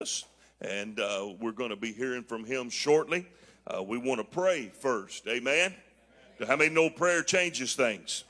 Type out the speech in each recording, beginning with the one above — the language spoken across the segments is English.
us, and uh, we're going to be hearing from him shortly. Uh, we want to pray first. Amen. How many know prayer changes things?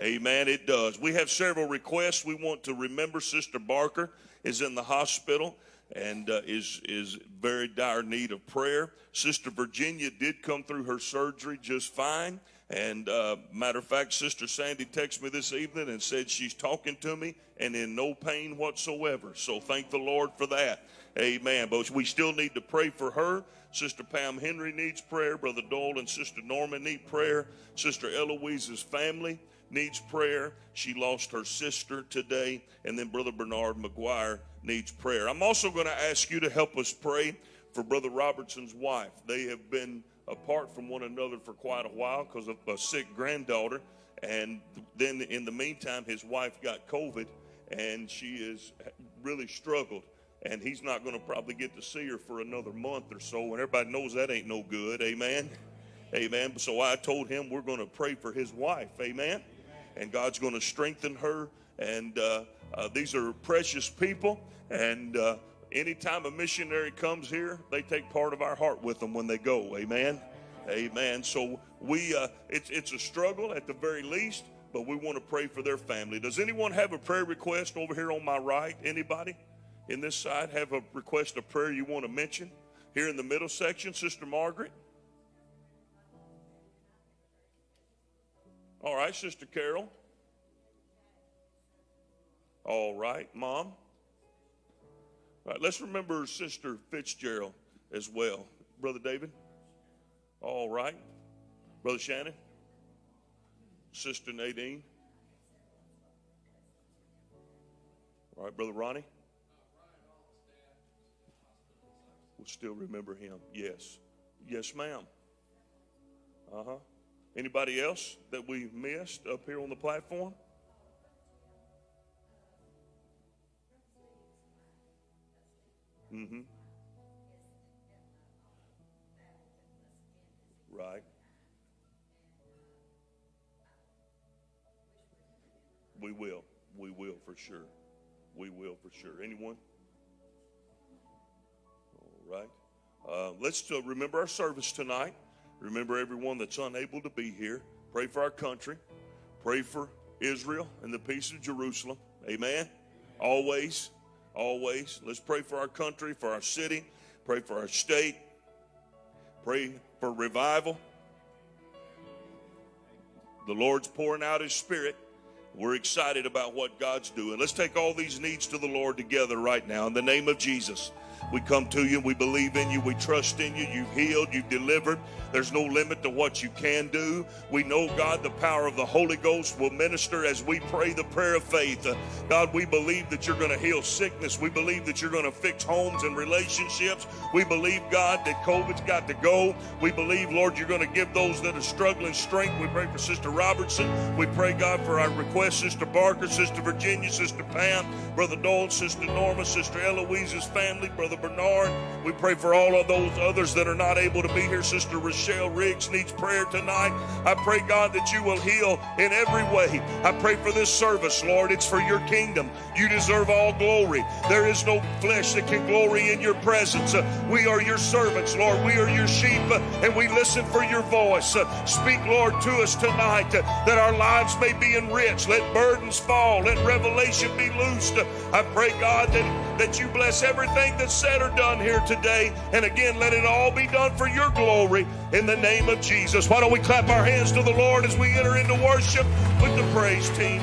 Amen. It does. We have several requests. We want to remember Sister Barker is in the hospital and uh, is is very dire need of prayer. Sister Virginia did come through her surgery just fine. And uh, matter of fact, Sister Sandy texted me this evening and said she's talking to me and in no pain whatsoever. So thank the Lord for that. Amen. But we still need to pray for her. Sister Pam Henry needs prayer. Brother Dole and Sister Norma need prayer. Sister Eloise's family needs prayer. She lost her sister today. And then Brother Bernard McGuire needs prayer. I'm also going to ask you to help us pray for Brother Robertson's wife. They have been apart from one another for quite a while because of a sick granddaughter. And then in the meantime, his wife got COVID and she has really struggled. And he's not going to probably get to see her for another month or so. And everybody knows that ain't no good. Amen. Amen. So I told him we're going to pray for his wife. Amen. And God's going to strengthen her. And uh, uh, these are precious people. And uh, anytime a missionary comes here, they take part of our heart with them when they go. Amen. Amen. So we, uh, it's it's a struggle at the very least, but we want to pray for their family. Does anyone have a prayer request over here on my right? Anybody in this side have a request of prayer you want to mention? Here in the middle section, Sister Margaret. All right, Sister Carol. All right, Mom. All right, let's remember Sister Fitzgerald as well. Brother David? All right. Brother Shannon? Sister Nadine? All right, Brother Ronnie? We'll still remember him. Yes. Yes, ma'am. Uh huh. Anybody else that we missed up here on the platform? Mm-hmm. Right. We will. We will for sure. We will for sure. Anyone? Right. Uh, let's uh, remember our service tonight. Remember everyone that's unable to be here. Pray for our country. Pray for Israel and the peace of Jerusalem. Amen. Always. Always. Let's pray for our country, for our city, pray for our state, pray for revival. The Lord's pouring out His Spirit. We're excited about what God's doing. Let's take all these needs to the Lord together right now in the name of Jesus. We come to you, we believe in you, we trust in you. You've healed, you've delivered. There's no limit to what you can do. We know, God, the power of the Holy Ghost will minister as we pray the prayer of faith. Uh, God, we believe that you're going to heal sickness. We believe that you're going to fix homes and relationships. We believe, God, that COVID's got to go. We believe, Lord, you're going to give those that are struggling strength. We pray for Sister Robertson. We pray, God, for our request, Sister Barker, Sister Virginia, Sister Pam, Brother Dole, Sister Norma, Sister Eloise's family, Brother Bernard. We pray for all of those others that are not able to be here, Sister Rochelle. Riggs needs prayer tonight. I pray, God, that you will heal in every way. I pray for this service, Lord. It's for your kingdom. You deserve all glory. There is no flesh that can glory in your presence. Uh, we are your servants, Lord. We are your sheep, uh, and we listen for your voice. Uh, speak, Lord, to us tonight that our lives may be enriched. Let burdens fall. Let revelation be loosed. I pray, God, that, that you bless everything that's said or done here today. And again, let it all be done for your glory in the name of Jesus. Why don't we clap our hands to the Lord as we enter into worship with the praise team?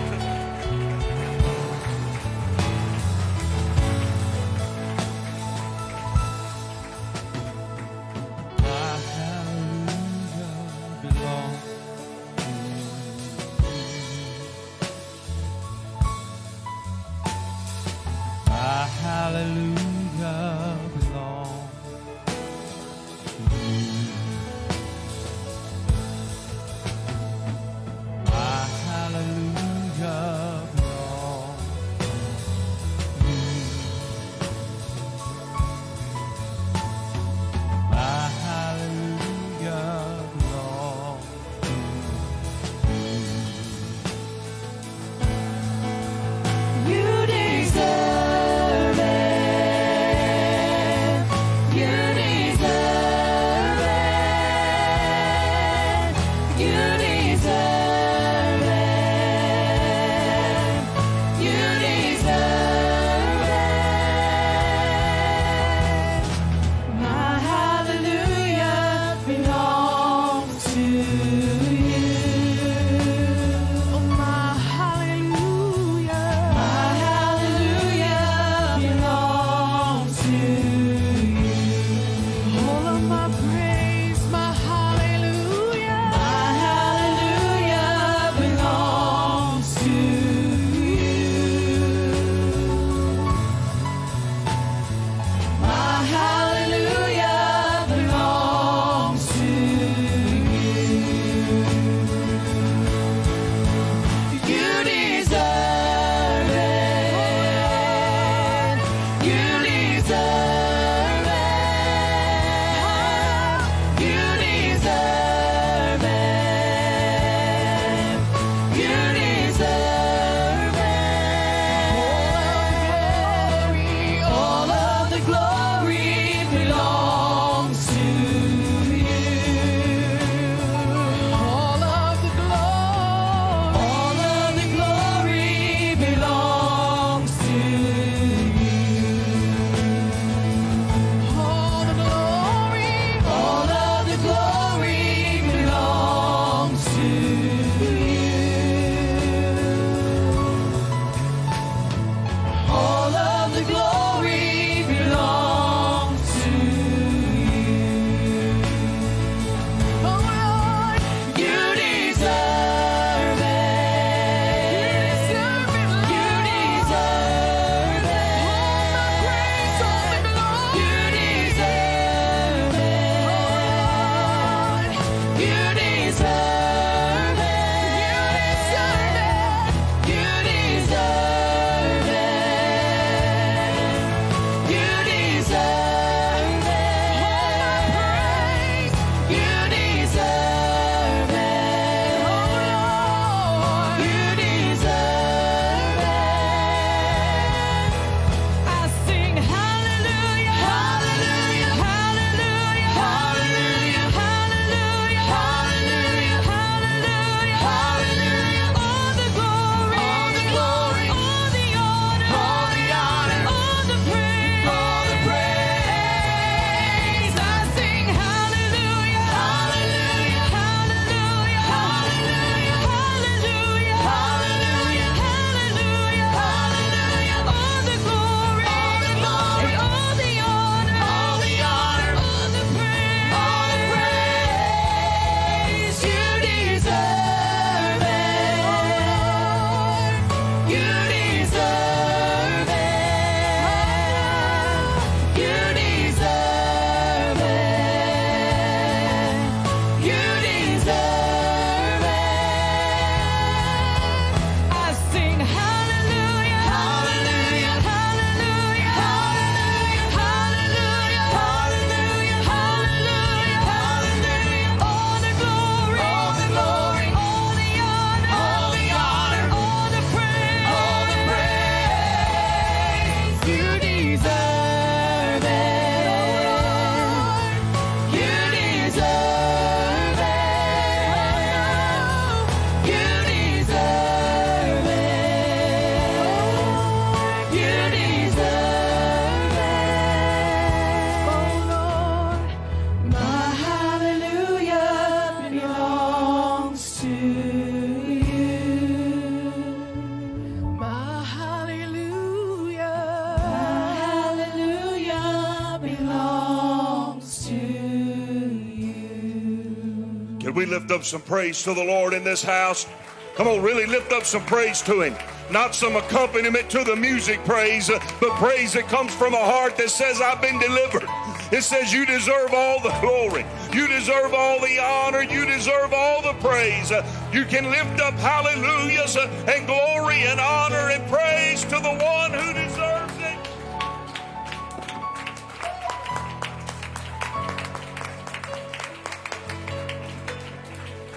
Up some praise to the Lord in this house? Come on, really lift up some praise to Him. Not some accompaniment to the music praise, but praise that comes from a heart that says, I've been delivered. It says, You deserve all the glory. You deserve all the honor. You deserve all the praise. You can lift up hallelujahs and glory and honor and praise to the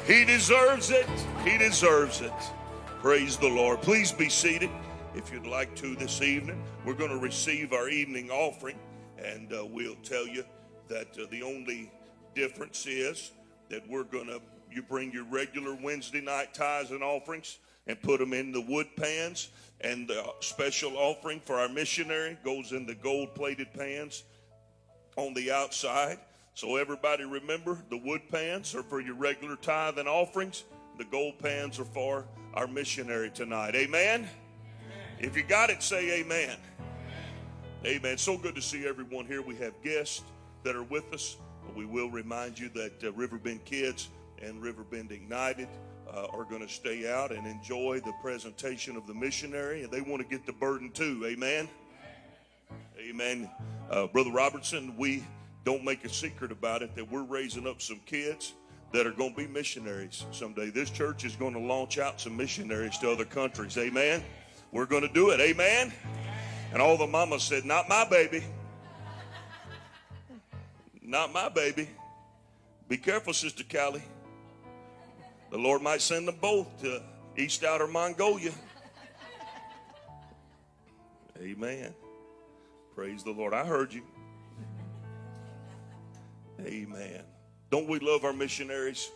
He deserves it. He deserves it. Praise the Lord. Please be seated if you'd like to this evening. We're going to receive our evening offering, and uh, we'll tell you that uh, the only difference is that we're going to, you bring your regular Wednesday night tithes and offerings and put them in the wood pans, and the special offering for our missionary goes in the gold plated pans on the outside. So everybody remember the wood pans are for your regular tithe and offerings. The gold pans are for our missionary tonight. Amen? amen. If you got it, say amen. amen. Amen. So good to see everyone here. We have guests that are with us. We will remind you that uh, Riverbend Kids and Riverbend Ignited uh, are going to stay out and enjoy the presentation of the missionary, and they want to get the burden too. Amen. Amen. Uh, Brother Robertson, we don't make a secret about it that we're raising up some kids that are going to be missionaries someday. This church is going to launch out some missionaries to other countries. Amen. We're going to do it. Amen. And all the mamas said, Not my baby. Not my baby. Be careful, Sister Callie. The Lord might send them both to East Outer Mongolia. Amen. Praise the Lord. I heard you. Amen. Don't we love our missionaries?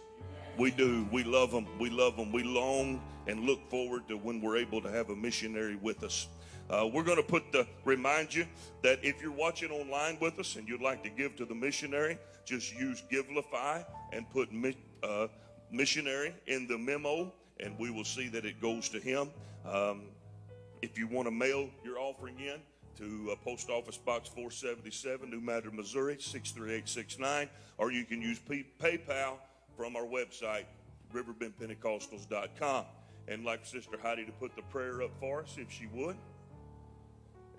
We do. We love them. We love them. We long and look forward to when we're able to have a missionary with us. Uh, we're going to put the remind you that if you're watching online with us and you'd like to give to the missionary, just use Givelify and put uh, missionary in the memo, and we will see that it goes to him. Um, if you want to mail your offering in, to uh, Post Office Box 477, New Madrid, Missouri 63869, or you can use P- PayPal from our website, riverbendpentecostals.com. And like Sister Heidi to put the prayer up for us, if she would.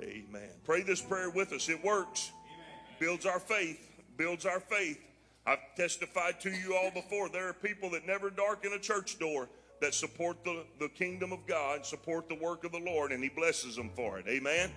Amen. Pray this prayer with us. It works. Amen. Builds our faith. Builds our faith. I've testified to you all before. There are people that never darken a church door that support the, the kingdom of God, support the work of the Lord, and He blesses them for it. Amen.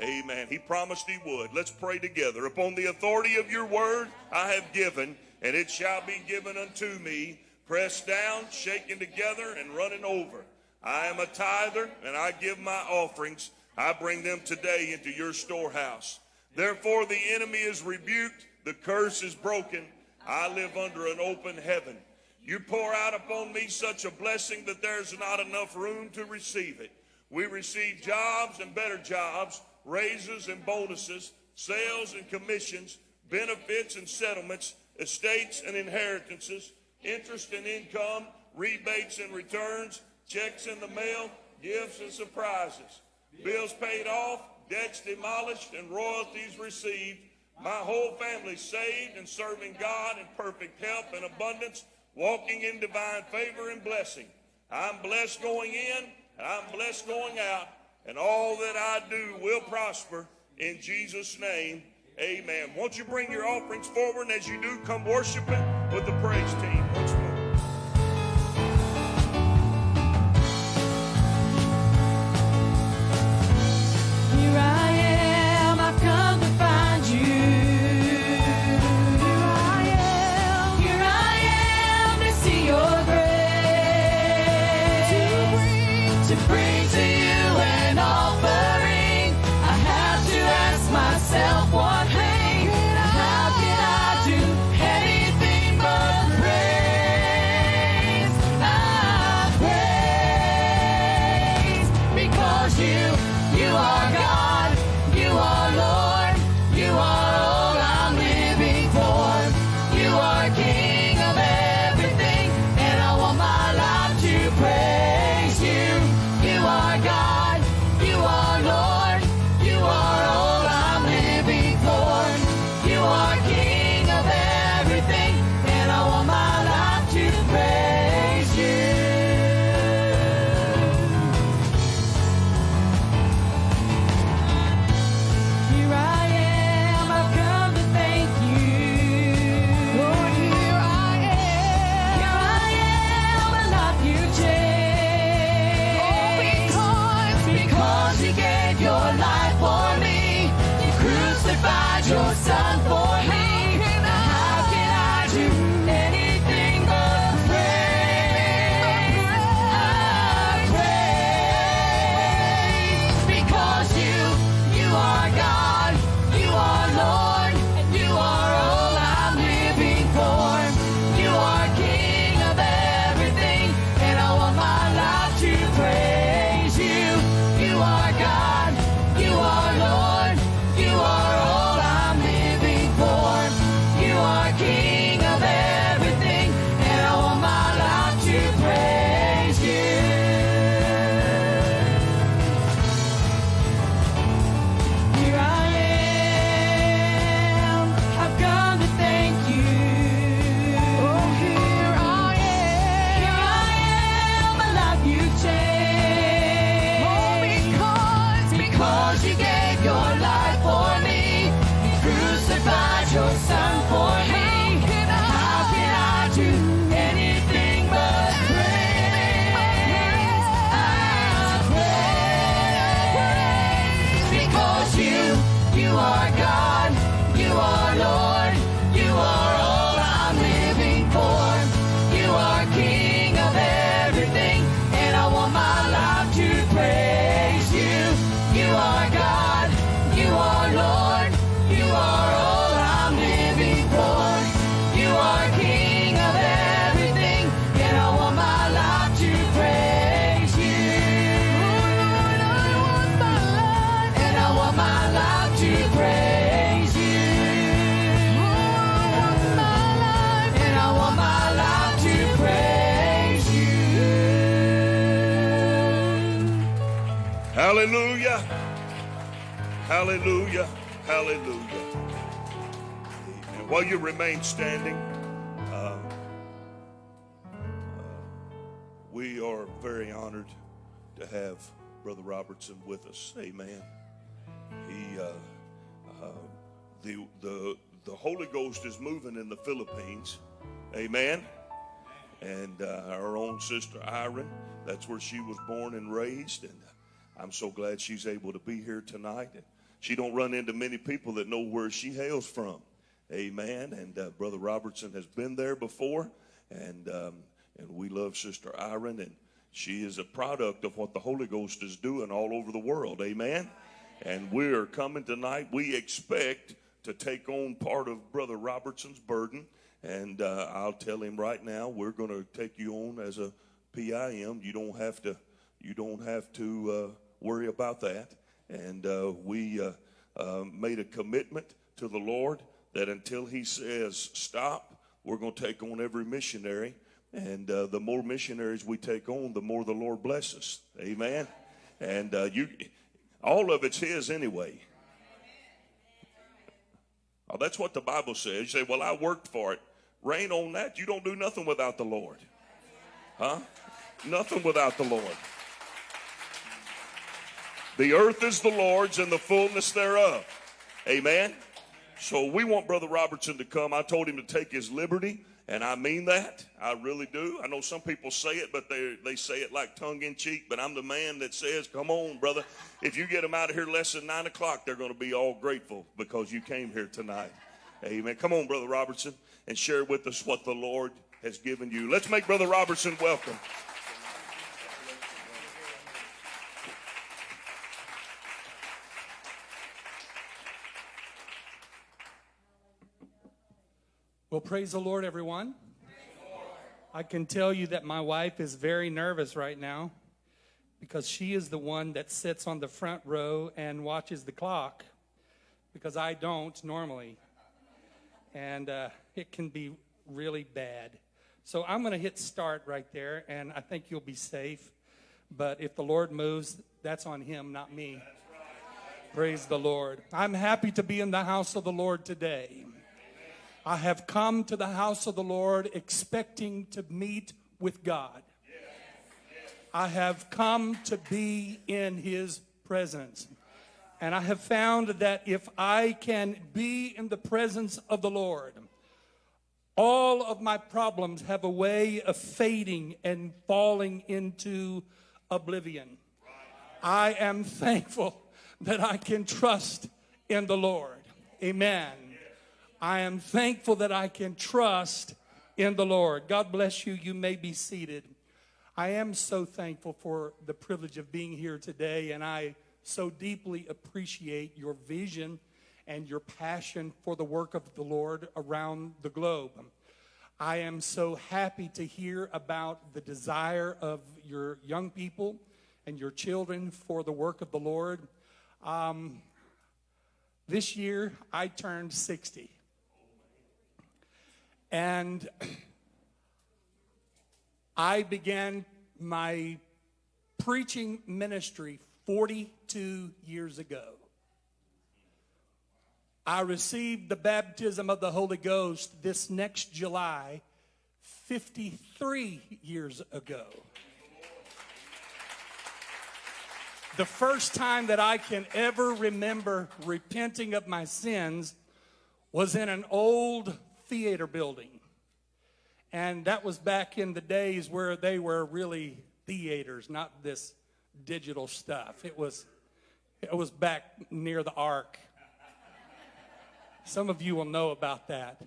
Amen. He promised he would. Let's pray together. Upon the authority of your word I have given, and it shall be given unto me, pressed down, shaken together, and running over. I am a tither, and I give my offerings. I bring them today into your storehouse. Therefore, the enemy is rebuked, the curse is broken. I live under an open heaven. You pour out upon me such a blessing that there's not enough room to receive it. We receive jobs and better jobs raises and bonuses, sales and commissions, benefits and settlements, estates and inheritances, interest and income, rebates and returns, checks in the mail, gifts and surprises, bills paid off, debts demolished, and royalties received. My whole family saved and serving God in perfect health and abundance, walking in divine favor and blessing. I'm blessed going in and I'm blessed going out and all that I do will prosper in Jesus' name. Amen. Won't you bring your offerings forward? And as you do, come worshiping with the praise team remain standing, uh, uh, we are very honored to have Brother Robertson with us. Amen. He, uh, uh, the, the, the Holy Ghost is moving in the Philippines. Amen. And uh, our own sister Iron, that's where she was born and raised. And I'm so glad she's able to be here tonight. And she don't run into many people that know where she hails from. Amen. And uh, Brother Robertson has been there before. And, um, and we love Sister Iron. And she is a product of what the Holy Ghost is doing all over the world. Amen. And we're coming tonight. We expect to take on part of Brother Robertson's burden. And uh, I'll tell him right now, we're going to take you on as a PIM. You don't have to. You don't have to uh, worry about that. And uh, we uh, uh, made a commitment to the Lord that until He says stop, we're going to take on every missionary. And uh, the more missionaries we take on, the more the Lord blesses. Amen. And uh, you, all of it's His anyway. Oh, that's what the Bible says. You say, "Well, I worked for it." Rain on that. You don't do nothing without the Lord, huh? Nothing without the Lord. The earth is the Lord's and the fullness thereof. Amen. So we want Brother Robertson to come. I told him to take his liberty, and I mean that. I really do. I know some people say it, but they they say it like tongue in cheek. But I'm the man that says, "Come on, brother. If you get them out of here less than nine o'clock, they're going to be all grateful because you came here tonight." Amen. Come on, Brother Robertson, and share with us what the Lord has given you. Let's make Brother Robertson welcome. Well, praise the Lord, everyone. I can tell you that my wife is very nervous right now because she is the one that sits on the front row and watches the clock because I don't normally. And uh, it can be really bad. So I'm going to hit start right there, and I think you'll be safe. But if the Lord moves, that's on Him, not me. Praise the Lord. I'm happy to be in the house of the Lord today. I have come to the house of the Lord expecting to meet with God. I have come to be in His presence. And I have found that if I can be in the presence of the Lord, all of my problems have a way of fading and falling into oblivion. I am thankful that I can trust in the Lord. Amen. I am thankful that I can trust in the Lord. God bless you. You may be seated. I am so thankful for the privilege of being here today, and I so deeply appreciate your vision and your passion for the work of the Lord around the globe. I am so happy to hear about the desire of your young people and your children for the work of the Lord. Um, this year, I turned 60. And I began my preaching ministry 42 years ago. I received the baptism of the Holy Ghost this next July 53 years ago. The first time that I can ever remember repenting of my sins was in an old theater building. And that was back in the days where they were really theaters, not this digital stuff. It was, it was back near the ark. Some of you will know about that.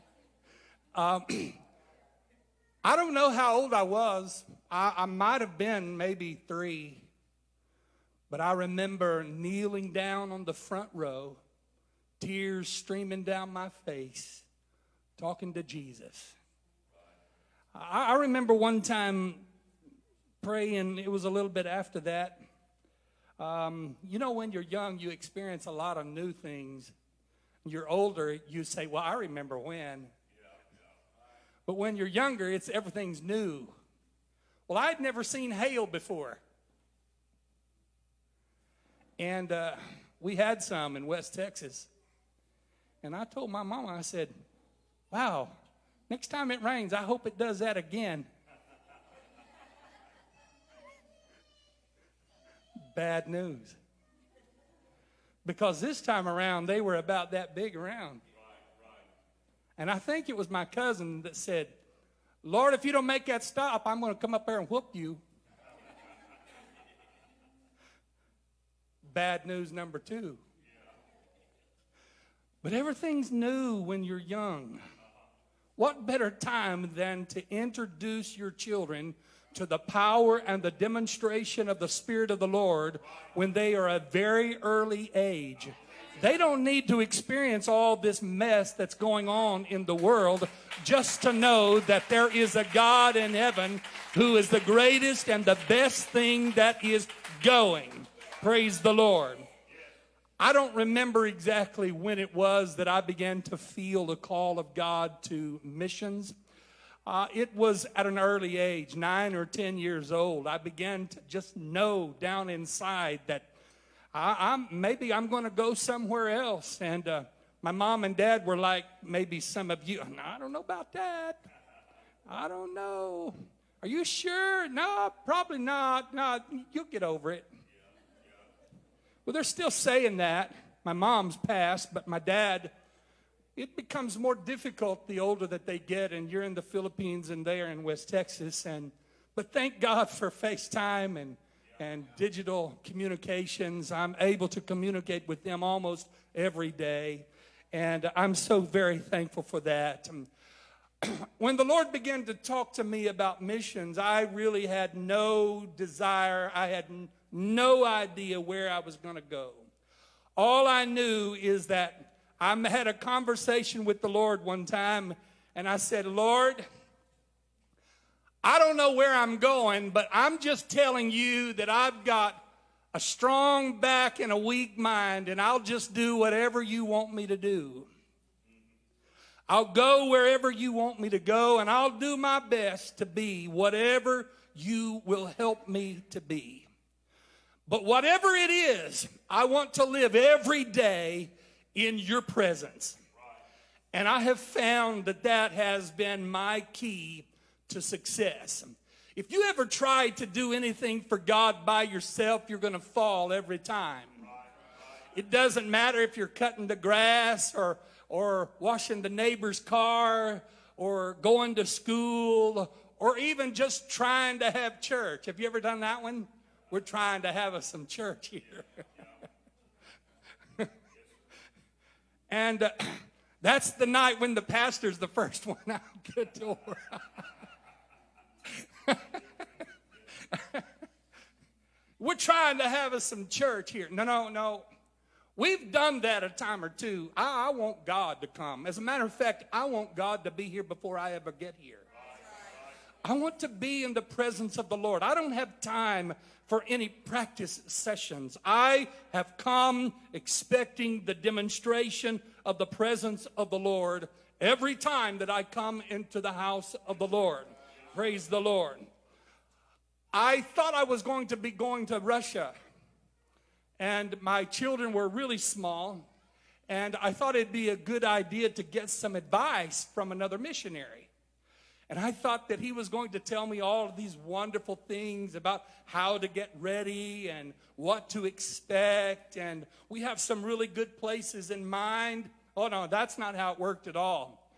Um, I don't know how old I was. I, I might have been maybe three. But I remember kneeling down on the front row, tears streaming down my face, talking to Jesus. I, I remember one time praying, it was a little bit after that. Um, you know, when you're young, you experience a lot of new things. You're older, you say, Well, I remember when. But when you're younger, it's everything's new. Well, I'd never seen hail before. And uh, we had some in West Texas. And I told my mama, I said, Wow, next time it rains, I hope it does that again. Bad news. Because this time around, they were about that big around. And I think it was my cousin that said, Lord, if you don't make that stop, I'm going to come up there and whoop you. Bad news number two. But everything's new when you're young. What better time than to introduce your children to the power and the demonstration of the Spirit of the Lord when they are a very early age? They don't need to experience all this mess that's going on in the world just to know that there is a God in heaven who is the greatest and the best thing that is going. Praise the Lord. I don't remember exactly when it was that I began to feel the call of God to missions. Uh, it was at an early age, nine or ten years old. I began to just know down inside that I, am maybe I'm going to go somewhere else. And uh, my mom and dad were like, maybe some of you. I don't know about that. I don't know. Are you sure? No, probably not. No, you'll get over it. Well, they're still saying that. My mom's passed, but my dad, it becomes more difficult the older that they get, and you're in the Philippines and they're in West Texas. And but thank God for FaceTime and and digital communications. I'm able to communicate with them almost every day, and I'm so very thankful for that. when the Lord began to talk to me about missions, I really had no desire. I had no idea where I was going to go. All I knew is that I had a conversation with the Lord one time, and I said, Lord, I don't know where I'm going, but I'm just telling you that I've got a strong back and a weak mind, and I'll just do whatever you want me to do. I'll go wherever you want me to go, and I'll do my best to be whatever you will help me to be. But whatever it is, I want to live every day in your presence. And I have found that that has been my key to success. If you ever try to do anything for God by yourself, you're going to fall every time. It doesn't matter if you're cutting the grass or, or washing the neighbor's car or going to school or even just trying to have church. Have you ever done that one? We're trying to have us some church here. And uh, that's the night when the pastor's the first one out the door. We're trying to have us some church here. No, no, no. We've done that a time or two. I, I, want God to come. As a matter of fact, I want God to be here before I ever get here. I want to be in the presence of the Lord. I don't have time for any practice sessions. I have come expecting the demonstration of the presence of the Lord every time that I come into the house of the Lord. Praise the Lord. I thought I was going to be going to Russia, and my children were really small, and I thought it'd be a good idea to get some advice from another missionary. And I thought that he was going to tell me all of these wonderful things about how to get ready and what to expect. And we have some really good places in mind. Oh, no, that's not how it worked at all.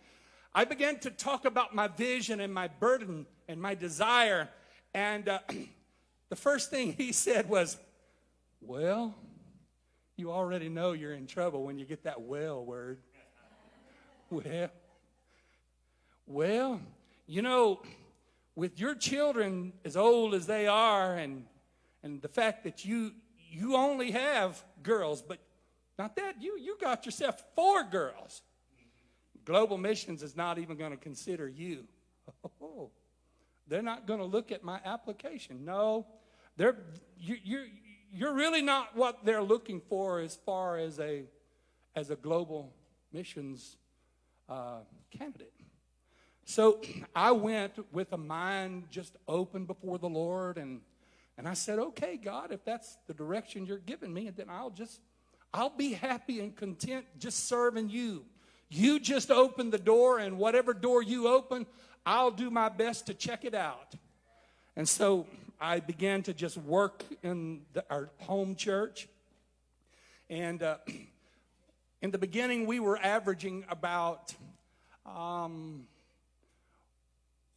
I began to talk about my vision and my burden and my desire. And uh, the first thing he said was, Well, you already know you're in trouble when you get that well word. Well, well, you know, with your children as old as they are, and and the fact that you you only have girls, but not that you you got yourself four girls. Global Missions is not even going to consider you. Oh, they're not going to look at my application. No, they're, you, you, you're really not what they're looking for as far as a, as a global missions uh, candidate. So I went with a mind just open before the Lord, and, and I said, okay, God, if that's the direction you're giving me, then I'll just, I'll be happy and content just serving you. You just open the door, and whatever door you open, I'll do my best to check it out. And so I began to just work in the, our home church. And uh, in the beginning, we were averaging about um,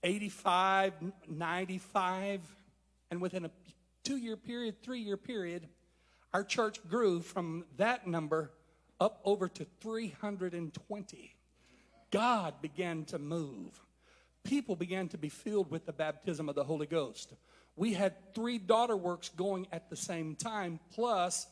85, 95. And within a two year period, three year period, our church grew from that number up over to 320. God began to move people began to be filled with the baptism of the Holy Ghost. We had three daughter works going at the same time, plus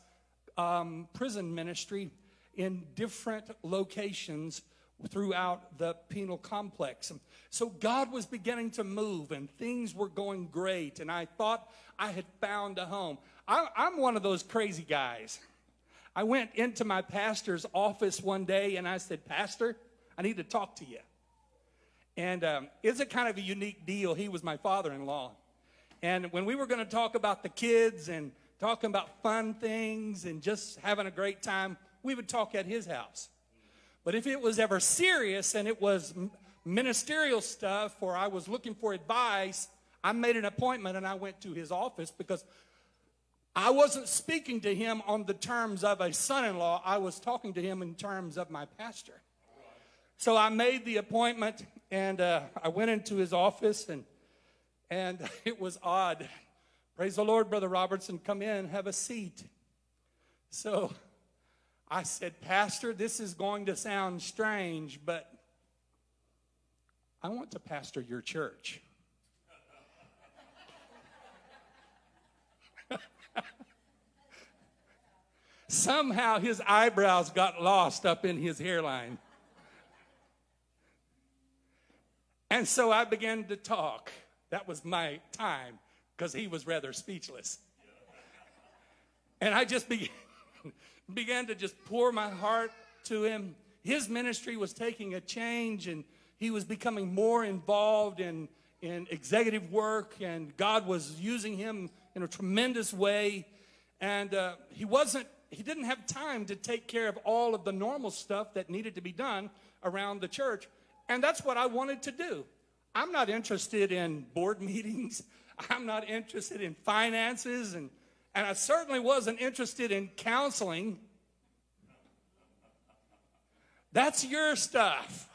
um, prison ministry in different locations throughout the penal complex. So God was beginning to move and things were going great. And I thought I had found a home. I, am one of those crazy guys. I went into my pastor's office one day and I said, Pastor, I need to talk to you. And um, it's a kind of a unique deal. He was my father in law. And when we were going to talk about the kids and talking about fun things and just having a great time, we would talk at his house. But if it was ever serious and it was ministerial stuff or I was looking for advice, I made an appointment and I went to his office because I wasn't speaking to him on the terms of a son in law, I was talking to him in terms of my pastor. So I made the appointment and uh, I went into his office and and it was odd. Praise the Lord, Brother Robertson. Come in, have a seat. So I said, Pastor, this is going to sound strange, but I want to pastor your church. Somehow his eyebrows got lost up in his hairline. And so I began to talk. That was my time because he was rather speechless. And I just began, began to just pour my heart to him. His ministry was taking a change and he was becoming more involved in, in executive work, and God was using him in a tremendous way. And uh, he wasn't, he didn't have time to take care of all of the normal stuff that needed to be done around the church. And that's what I wanted to do. I'm not interested in board meetings. I'm not interested in finances. And, and I certainly wasn't interested in counseling. That's your stuff.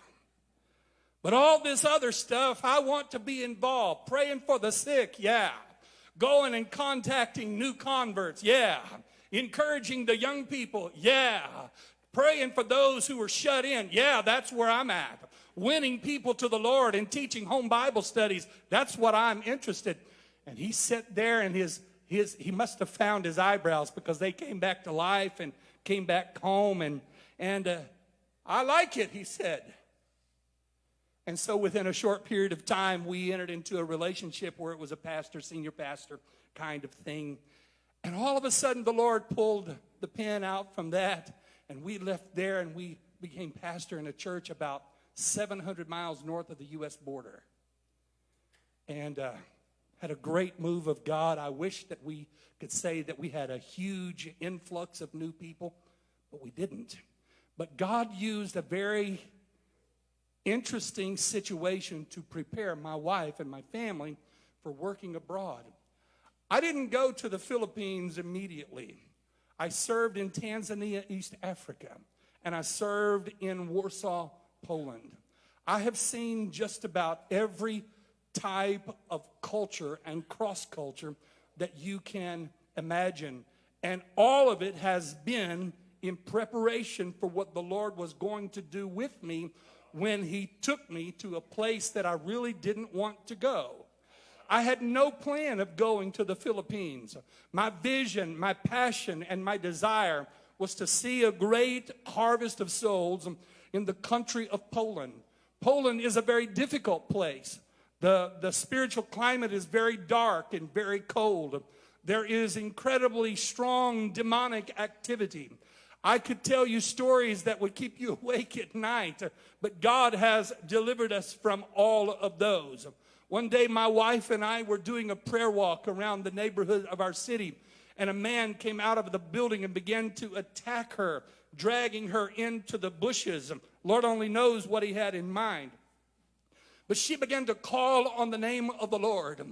But all this other stuff, I want to be involved. Praying for the sick, yeah. Going and contacting new converts, yeah. Encouraging the young people, yeah praying for those who are shut in. Yeah, that's where I'm at. Winning people to the Lord and teaching home Bible studies. That's what I'm interested. And he sat there and his his he must have found his eyebrows because they came back to life and came back home and and uh, I like it, he said. And so within a short period of time, we entered into a relationship where it was a pastor, senior pastor kind of thing. And all of a sudden, the Lord pulled the pin out from that, and we left there and we became pastor in a church about 700 miles north of the U.S. border. And uh, had a great move of God. I wish that we could say that we had a huge influx of new people, but we didn't. But God used a very interesting situation to prepare my wife and my family for working abroad. I didn't go to the Philippines immediately. I served in Tanzania, East Africa, and I served in Warsaw, Poland. I have seen just about every type of culture and cross culture that you can imagine. And all of it has been in preparation for what the Lord was going to do with me when He took me to a place that I really didn't want to go. I had no plan of going to the Philippines. My vision, my passion, and my desire was to see a great harvest of souls in the country of Poland. Poland is a very difficult place. The, the spiritual climate is very dark and very cold. There is incredibly strong demonic activity. I could tell you stories that would keep you awake at night, but God has delivered us from all of those. One day, my wife and I were doing a prayer walk around the neighborhood of our city, and a man came out of the building and began to attack her, dragging her into the bushes. Lord only knows what he had in mind. But she began to call on the name of the Lord.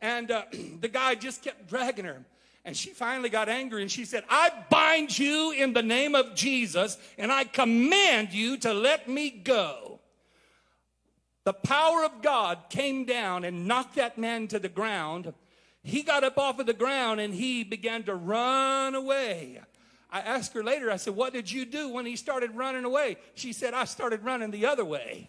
And uh, the guy just kept dragging her. And she finally got angry and she said, I bind you in the name of Jesus and I command you to let me go. The power of God came down and knocked that man to the ground. He got up off of the ground and he began to run away. I asked her later, I said, What did you do when he started running away? She said, I started running the other way.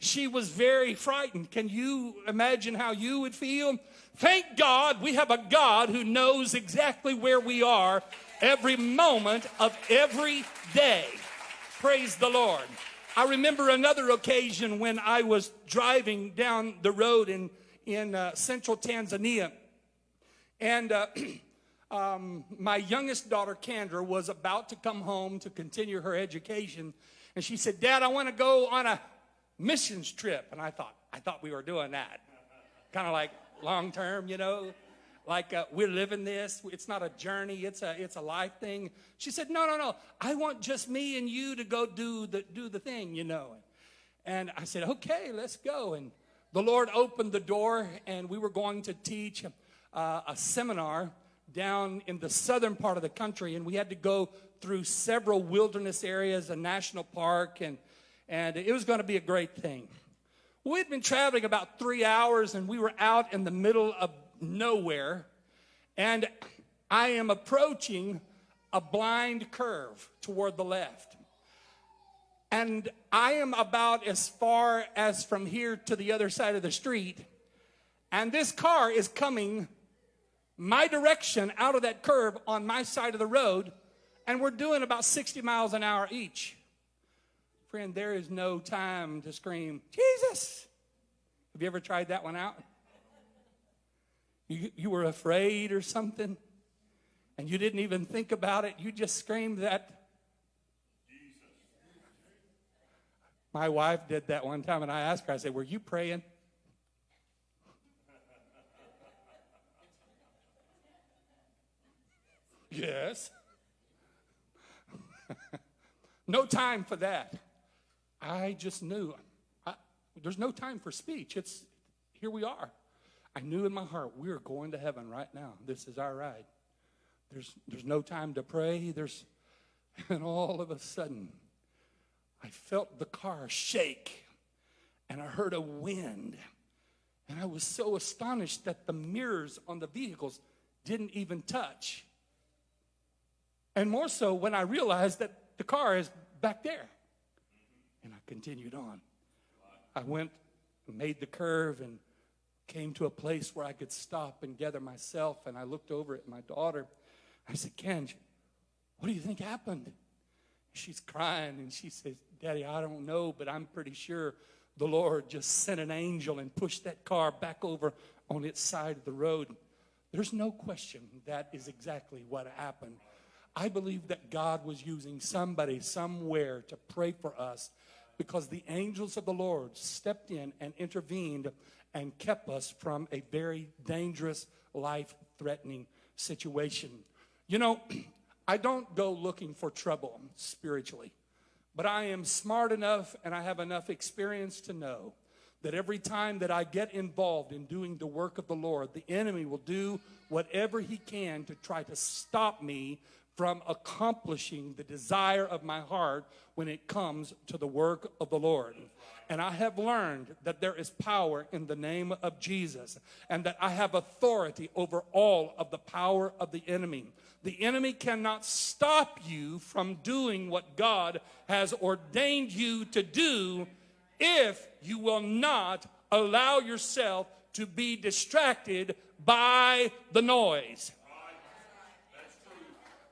She was very frightened. Can you imagine how you would feel? Thank God we have a God who knows exactly where we are every moment of every day. Praise the Lord. I remember another occasion when I was driving down the road in, in uh, central Tanzania. And uh, um, my youngest daughter, Kendra, was about to come home to continue her education. And she said, Dad, I want to go on a missions trip. And I thought, I thought we were doing that. Kind of like long term, you know, like uh, we're living this. It's not a journey. It's a, it's a life thing. She said, no, no, no. I want just me and you to go do the, do the thing, you know. And I said, okay, let's go. And the Lord opened the door and we were going to teach uh, a seminar down in the southern part of the country. And we had to go through several wilderness areas, a national park, and and it was going to be a great thing. We'd been traveling about three hours, and we were out in the middle of nowhere, and I am approaching a blind curve toward the left. And I am about as far as from here to the other side of the street, and this car is coming my direction out of that curve on my side of the road, and we're doing about 60 miles an hour each. Friend, there is no time to scream, Jesus. Have you ever tried that one out? You, you were afraid or something, and you didn't even think about it. You just screamed that. Jesus. My wife did that one time, and I asked her, I said, Were you praying? yes. no time for that. I just knew I, there's no time for speech. It's here we are. I knew in my heart we are going to heaven right now. This is our ride. There's there's no time to pray. There's and all of a sudden I felt the car shake and I heard a wind. And I was so astonished that the mirrors on the vehicles didn't even touch. And more so when I realized that the car is back there. Continued on. I went, made the curve, and came to a place where I could stop and gather myself. And I looked over at my daughter. I said, Kenj, what do you think happened? She's crying and she says, Daddy, I don't know, but I'm pretty sure the Lord just sent an angel and pushed that car back over on its side of the road. There's no question that is exactly what happened. I believe that God was using somebody somewhere to pray for us because the angels of the Lord stepped in and intervened and kept us from a very dangerous, life threatening situation. You know, I don't go looking for trouble spiritually, but I am smart enough and I have enough experience to know that every time that I get involved in doing the work of the Lord, the enemy will do whatever he can to try to stop me from accomplishing the desire of my heart when it comes to the work of the Lord. And I have learned that there is power in the name of Jesus and that I have authority over all of the power of the enemy. The enemy cannot stop you from doing what God has ordained you to do if you will not allow yourself to be distracted by the noise.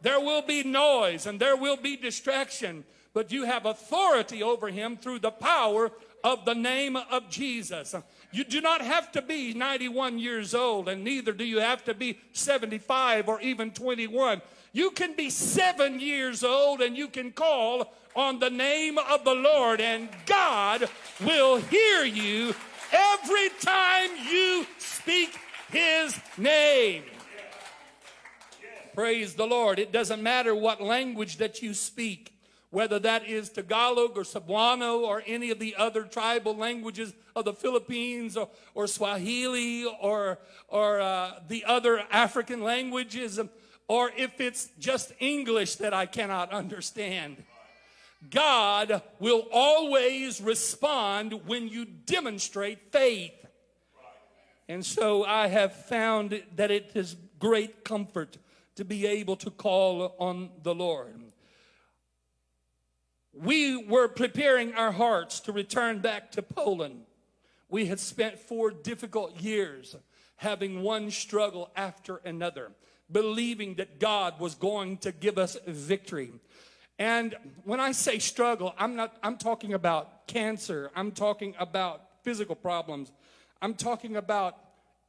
There will be noise and there will be distraction, but you have authority over him through the power of the name of Jesus. You do not have to be 91 years old, and neither do you have to be 75 or even 21. You can be seven years old and you can call on the name of the Lord, and God will hear you every time you speak his name. Praise the Lord. It doesn't matter what language that you speak, whether that is Tagalog or Cebuano or any of the other tribal languages of the Philippines or, or Swahili or, or uh, the other African languages, or if it's just English that I cannot understand. God will always respond when you demonstrate faith. And so I have found that it is great comfort to be able to call on the Lord. We were preparing our hearts to return back to Poland. We had spent four difficult years having one struggle after another, believing that God was going to give us victory. And when I say struggle, I'm not I'm talking about cancer, I'm talking about physical problems. I'm talking about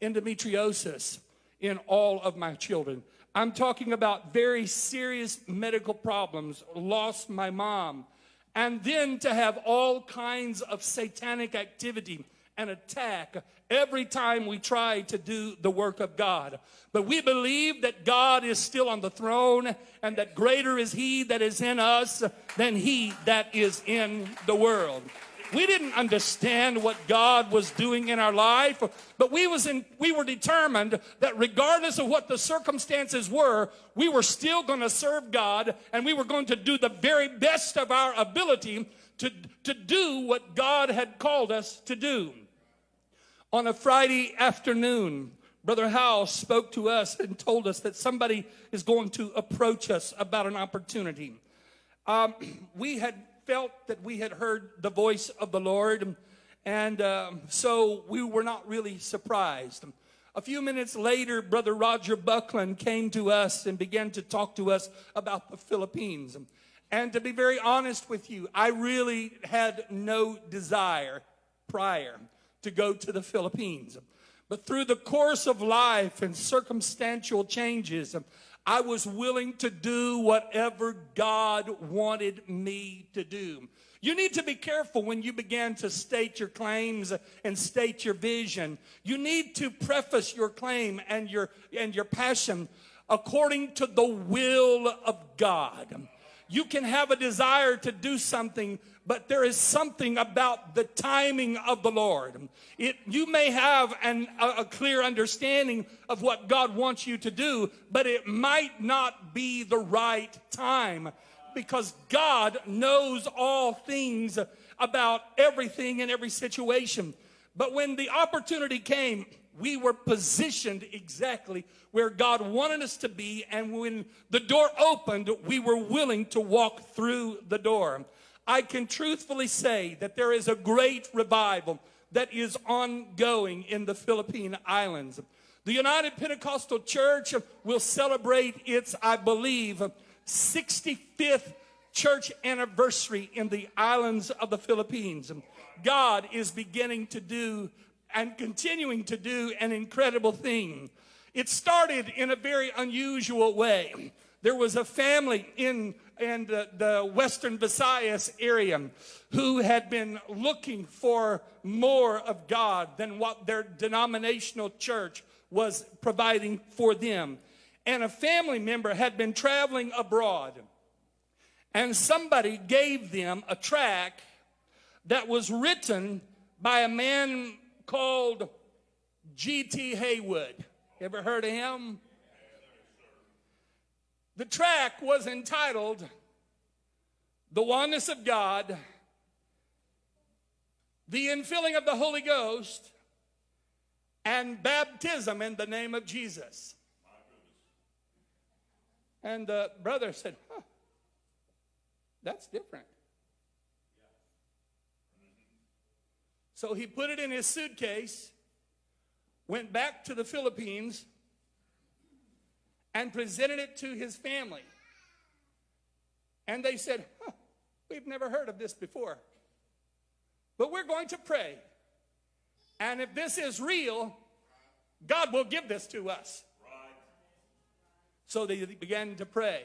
endometriosis in all of my children. I'm talking about very serious medical problems, lost my mom, and then to have all kinds of satanic activity and attack every time we try to do the work of God. But we believe that God is still on the throne and that greater is He that is in us than He that is in the world. We didn't understand what God was doing in our life, but we was in, we were determined that regardless of what the circumstances were, we were still going to serve God and we were going to do the very best of our ability to, to do what God had called us to do. On a Friday afternoon, Brother Howell spoke to us and told us that somebody is going to approach us about an opportunity. Um, we had felt that we had heard the voice of the Lord, and um, so we were not really surprised. A few minutes later, Brother Roger Buckland came to us and began to talk to us about the Philippines. And to be very honest with you, I really had no desire prior to go to the Philippines. But through the course of life and circumstantial changes, I was willing to do whatever God wanted me to do. You need to be careful when you begin to state your claims and state your vision. You need to preface your claim and your and your passion according to the will of God. You can have a desire to do something, but there is something about the timing of the Lord. It, you may have an, a, a clear understanding of what God wants you to do, but it might not be the right time because God knows all things about everything and every situation. But when the opportunity came, we were positioned exactly where God wanted us to be. And when the door opened, we were willing to walk through the door. I can truthfully say that there is a great revival that is ongoing in the Philippine Islands. The United Pentecostal Church will celebrate its, I believe, 65th church anniversary in the islands of the Philippines. God is beginning to do and continuing to do an incredible thing. It started in a very unusual way. There was a family in, in the, the Western Visayas area who had been looking for more of God than what their denominational church was providing for them. And a family member had been traveling abroad. And somebody gave them a tract that was written by a man called G.T. Haywood. Ever heard of him? The track was entitled The Oneness of God, the Infilling of the Holy Ghost, and Baptism in the Name of Jesus. And the brother said, huh, That's different. So he put it in his suitcase, went back to the Philippines, and presented it to his family. And they said, huh, We've never heard of this before. But we're going to pray. And if this is real, God will give this to us. So they began to pray.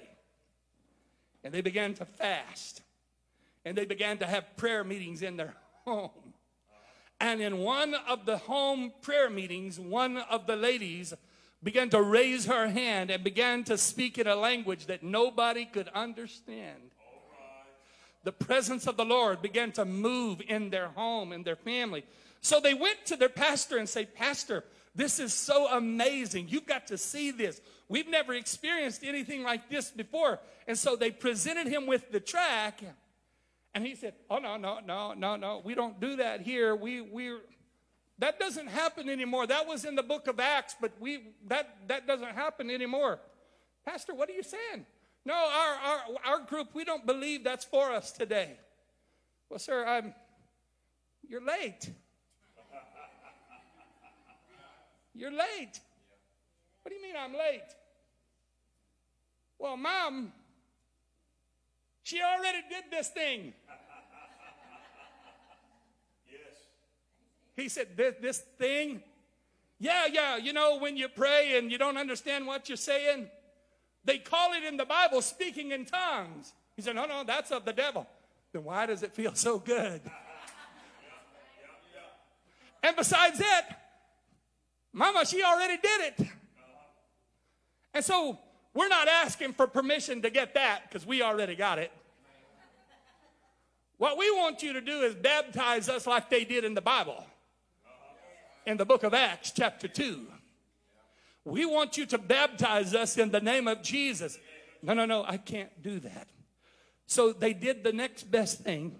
And they began to fast. And they began to have prayer meetings in their home. And in one of the home prayer meetings, one of the ladies began to raise her hand and began to speak in a language that nobody could understand. The presence of the Lord began to move in their home, in their family. So they went to their pastor and say, Pastor, this is so amazing. You've got to see this. We've never experienced anything like this before. And so they presented him with the track. And he said, Oh, no, no, no, no, no. We don't do that here. We, we, that doesn't happen anymore. That was in the book of Acts, but we, that, that doesn't happen anymore. Pastor, what are you saying? No, our, our, our group, we don't believe that's for us today. Well, sir, I'm, you're late. You're late. What do you mean I'm late? Well, mom, she already did this thing. He said, this, this thing? Yeah, yeah, you know, when you pray and you don't understand what you're saying, they call it in the Bible speaking in tongues. He said, no, no, that's of the devil. Then why does it feel so good? And besides that, Mama, she already did it. And so we're not asking for permission to get that because we already got it. What we want you to do is baptize us like they did in the Bible in the book of Acts, chapter 2. We want you to baptize us in the name of Jesus. No, no, no, I can't do that. So they did the next best thing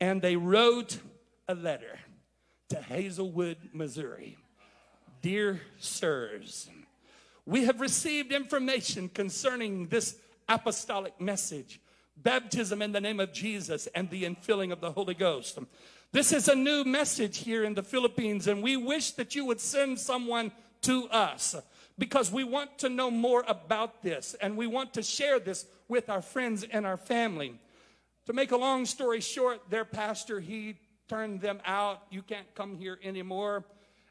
and they wrote a letter to Hazelwood, Missouri. Dear sirs, we have received information concerning this apostolic message baptism in the name of Jesus and the infilling of the Holy Ghost. This is a new message here in the Philippines, and we wish that you would send someone to us because we want to know more about this and we want to share this with our friends and our family. To make a long story short, their pastor, he turned them out. You can't come here anymore.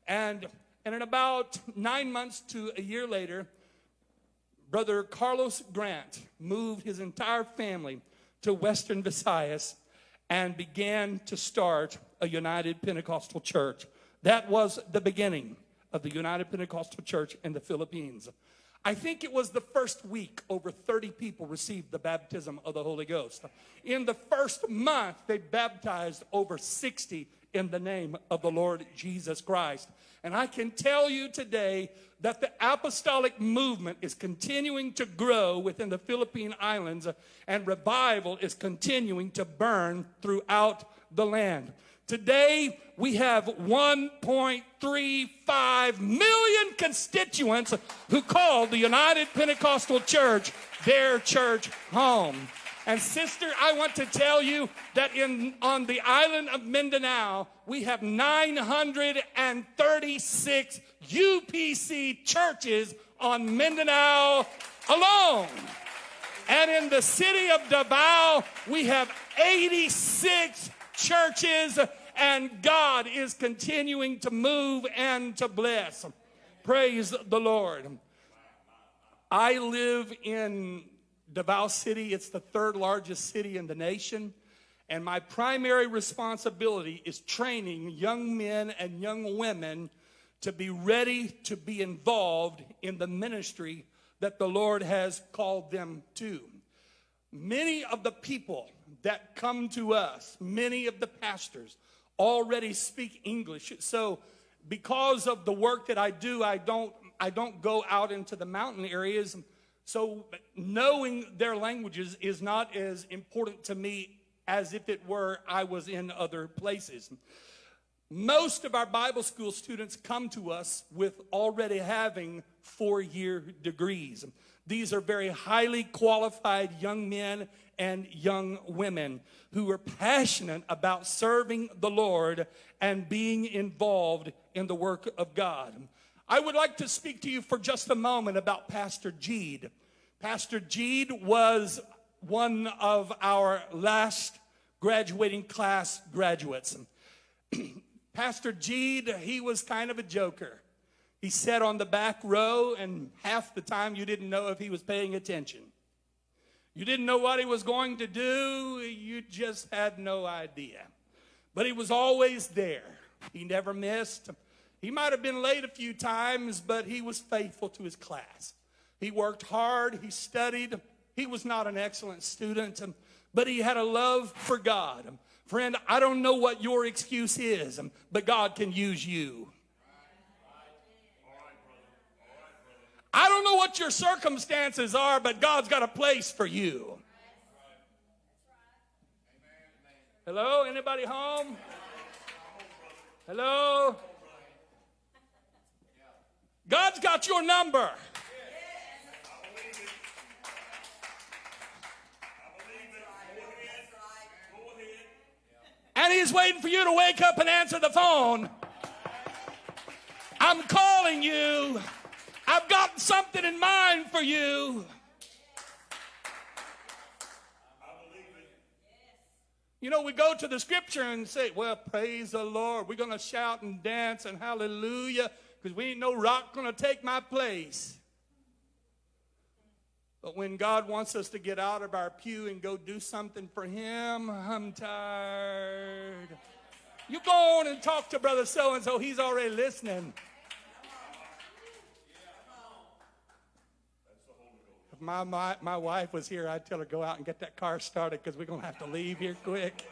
And, and in about nine months to a year later, Brother Carlos Grant moved his entire family to Western Visayas and began to start a United Pentecostal Church. That was the beginning of the United Pentecostal Church in the Philippines. I think it was the first week over 30 people received the baptism of the Holy Ghost. In the first month, they baptized over 60 in the name of the Lord Jesus Christ. And I can tell you today that the apostolic movement is continuing to grow within the Philippine Islands uh, and revival is continuing to burn throughout the land. Today, we have 1.35 million constituents who call the United Pentecostal Church their church home. And sister, I want to tell you that in on the island of Mindanao, we have 936 UPC churches on Mindanao alone. And in the city of Davao, we have 86 churches, and God is continuing to move and to bless. Praise the Lord. I live in Davao City. It's the third largest city in the nation. And my primary responsibility is training young men and young women to be ready to be involved in the ministry that the Lord has called them to. Many of the people that come to us, many of the pastors, already speak English. So, because of the work that I do, I don't I don't go out into the mountain areas. So, knowing their languages is not as important to me as if it were I was in other places. Most of our Bible school students come to us with already having four year degrees. These are very highly qualified young men and young women who are passionate about serving the Lord and being involved in the work of God. I would like to speak to you for just a moment about Pastor Jeed. Pastor Jeed was one of our last graduating class graduates. Pastor Jeed, he was kind of a joker. He sat on the back row, and half the time you didn't know if he was paying attention. You didn't know what he was going to do, you just had no idea. But he was always there. He never missed. He might have been late a few times, but he was faithful to his class. He worked hard, he studied. He was not an excellent student, but he had a love for God. Friend, I don't know what your excuse is, but God can use you. I don't know what your circumstances are, but God's got a place for you. Hello? Anybody home? Hello? God's got your number. And he's waiting for you to wake up and answer the phone. I'm calling you. I've got something in mind for you. You know, we go to the scripture and say, well, praise the Lord. We're going to shout and dance and hallelujah because we ain't no rock going to take my place. But when God wants us to get out of our pew and go do something for Him, I'm tired. You go on and talk to Brother So and so, he's already listening. If my, my, my wife was here, I'd tell her go out and get that car started because we're going to have to leave here quick.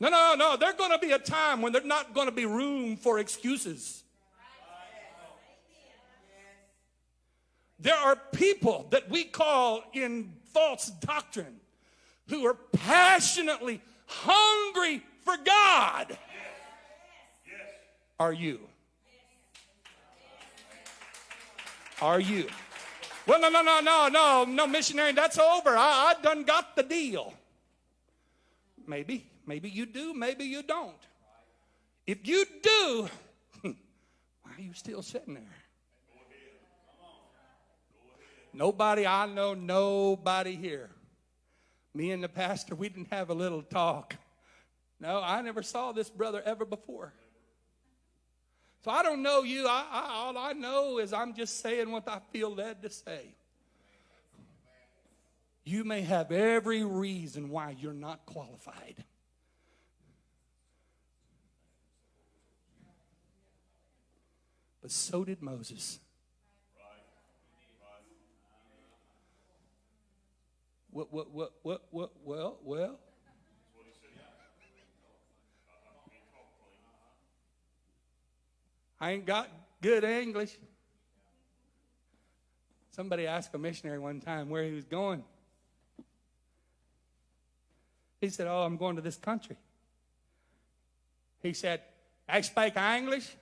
No, no, no. There's going to be a time when there's not going to be room for excuses. There are people that we call in false doctrine who are passionately hungry for God. Are you? Are you? Well, no, no, no, no, no, no, missionary, that's over. I, I done got the deal. Maybe, maybe you do, maybe you don't. If you do, why are you still sitting there? Nobody, I know nobody here. Me and the pastor, we didn't have a little talk. No, I never saw this brother ever before. So I don't know you. I, I, all I know is I'm just saying what I feel led to say. You may have every reason why you're not qualified. But so did Moses. What, what, what, what, what, well, well. I ain't got good English. Somebody asked a missionary one time where he was going. He said, Oh, I'm going to this country. He said, I speak English?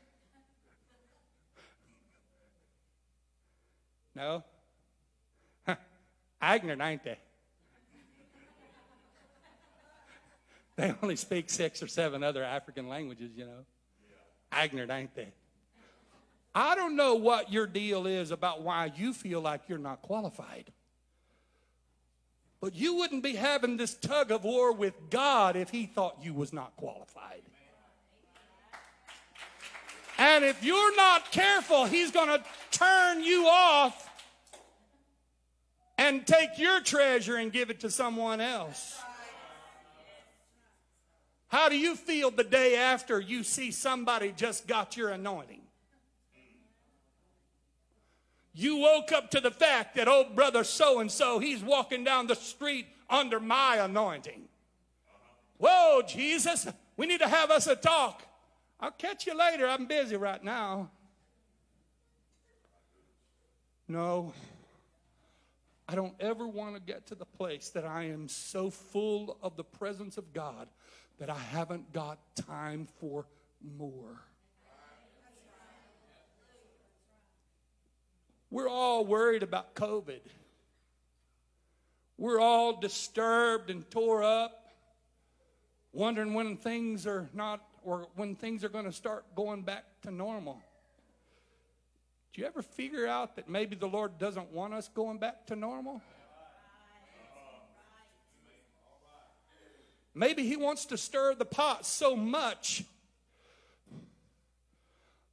No. Huh. Ignorant, ain't they? They only speak six or seven other African languages, you know. Ignorant, ain't they? I don't know what your deal is about why you feel like you're not qualified. But you wouldn't be having this tug of war with God if He thought you was not qualified. And if you're not careful, He's going to turn you off and take your treasure and give it to someone else. How do you feel the day after you see somebody just got your anointing? You woke up to the fact that old brother so and so, he's walking down the street under my anointing. Whoa, Jesus, we need to have us a talk. I'll catch you later. I'm busy right now. No, I don't ever want to get to the place that I am so full of the presence of God that I haven't got time for more. We're all worried about COVID. We're all disturbed and tore up, wondering when things are not, or when things are going to start going back to normal. Do you ever figure out that maybe the Lord doesn't want us going back to normal? Maybe He wants to stir the pot so much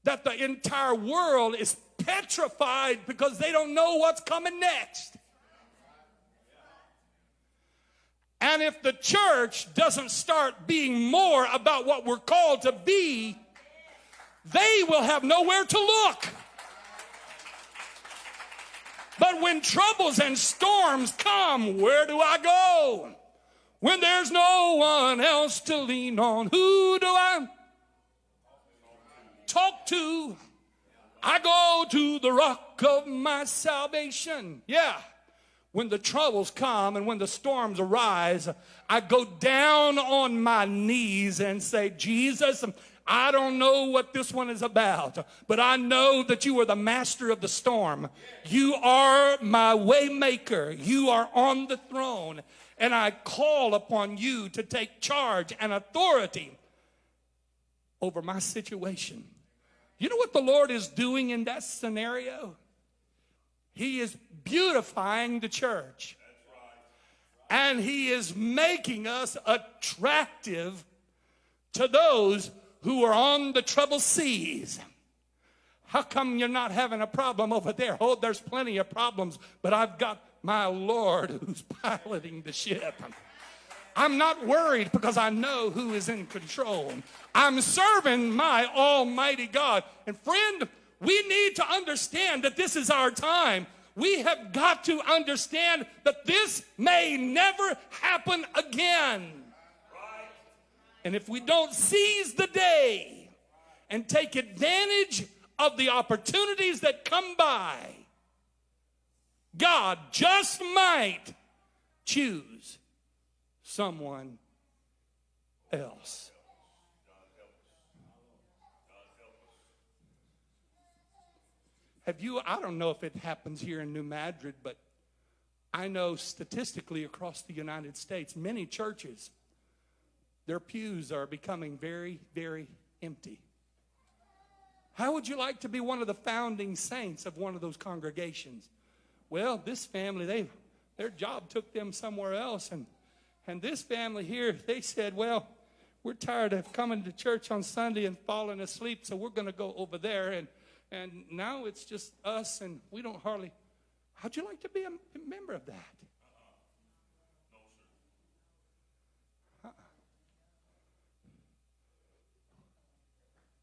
that the entire world is petrified because they don't know what's coming next. And if the church doesn't start being more about what we're called to be, they will have nowhere to look. But when troubles and storms come, where do I go? When there's no one else to lean on, who do I talk to? I go to the rock of my salvation. Yeah. When the troubles come and when the storms arise, I go down on my knees and say, Jesus, I don't know what this one is about, but I know that you are the master of the storm. You are my waymaker. You are on the throne and I call upon you to take charge and authority over my situation. You know what the Lord is doing in that scenario? He is beautifying the church. And He is making us attractive to those who are on the troubled seas. How come you're not having a problem over there? Oh, there's plenty of problems, but I've got my Lord who's piloting the ship. I'm not worried because I know who is in control. I'm serving my Almighty God. And friend, we need to understand that this is our time. We have got to understand that this may never happen again. And if we don't seize the day and take advantage of the opportunities that come by, God just might choose someone else. Have you, I don't know if it happens here in New Madrid, but I know statistically across the United States, many churches, their pews are becoming very, very empty. How would you like to be one of the founding saints of one of those congregations? Well, this family, they their job took them somewhere else, and and this family here, they said, well, we're tired of coming to church on Sunday and falling asleep, so we're going to go over there, and and now it's just us, and we don't hardly. How'd you like to be a member of that? Uh-uh.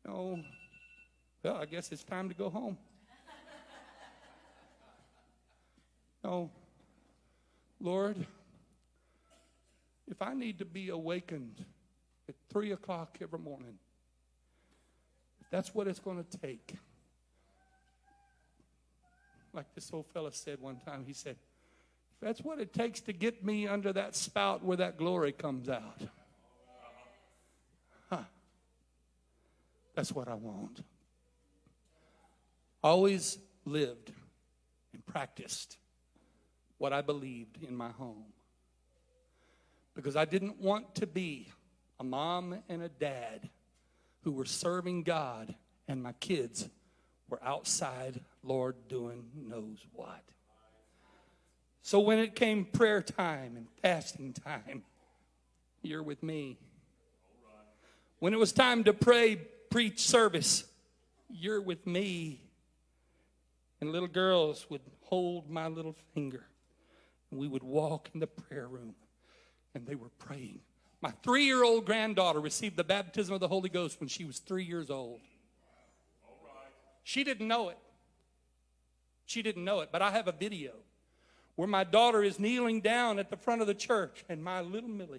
No. Well, I guess it's time to go home. No. Lord, if I need to be awakened at 3 o'clock every morning, that's what it's going to take, like this old fella said one time, he said, That's what it takes to get me under that spout where that glory comes out. Huh. That's what I want. Always lived and practiced what I believed in my home. Because I didn't want to be a mom and a dad who were serving God and my kids were outside, Lord, doing knows what. So when it came prayer time and fasting time, you're with me. When it was time to pray, preach service, you're with me. And little girls would hold my little finger. And we would walk in the prayer room and they were praying. My three year old granddaughter received the baptism of the Holy Ghost when she was three years old. She didn't know it. She didn't know it, but I have a video where my daughter is kneeling down at the front of the church, and my little Millie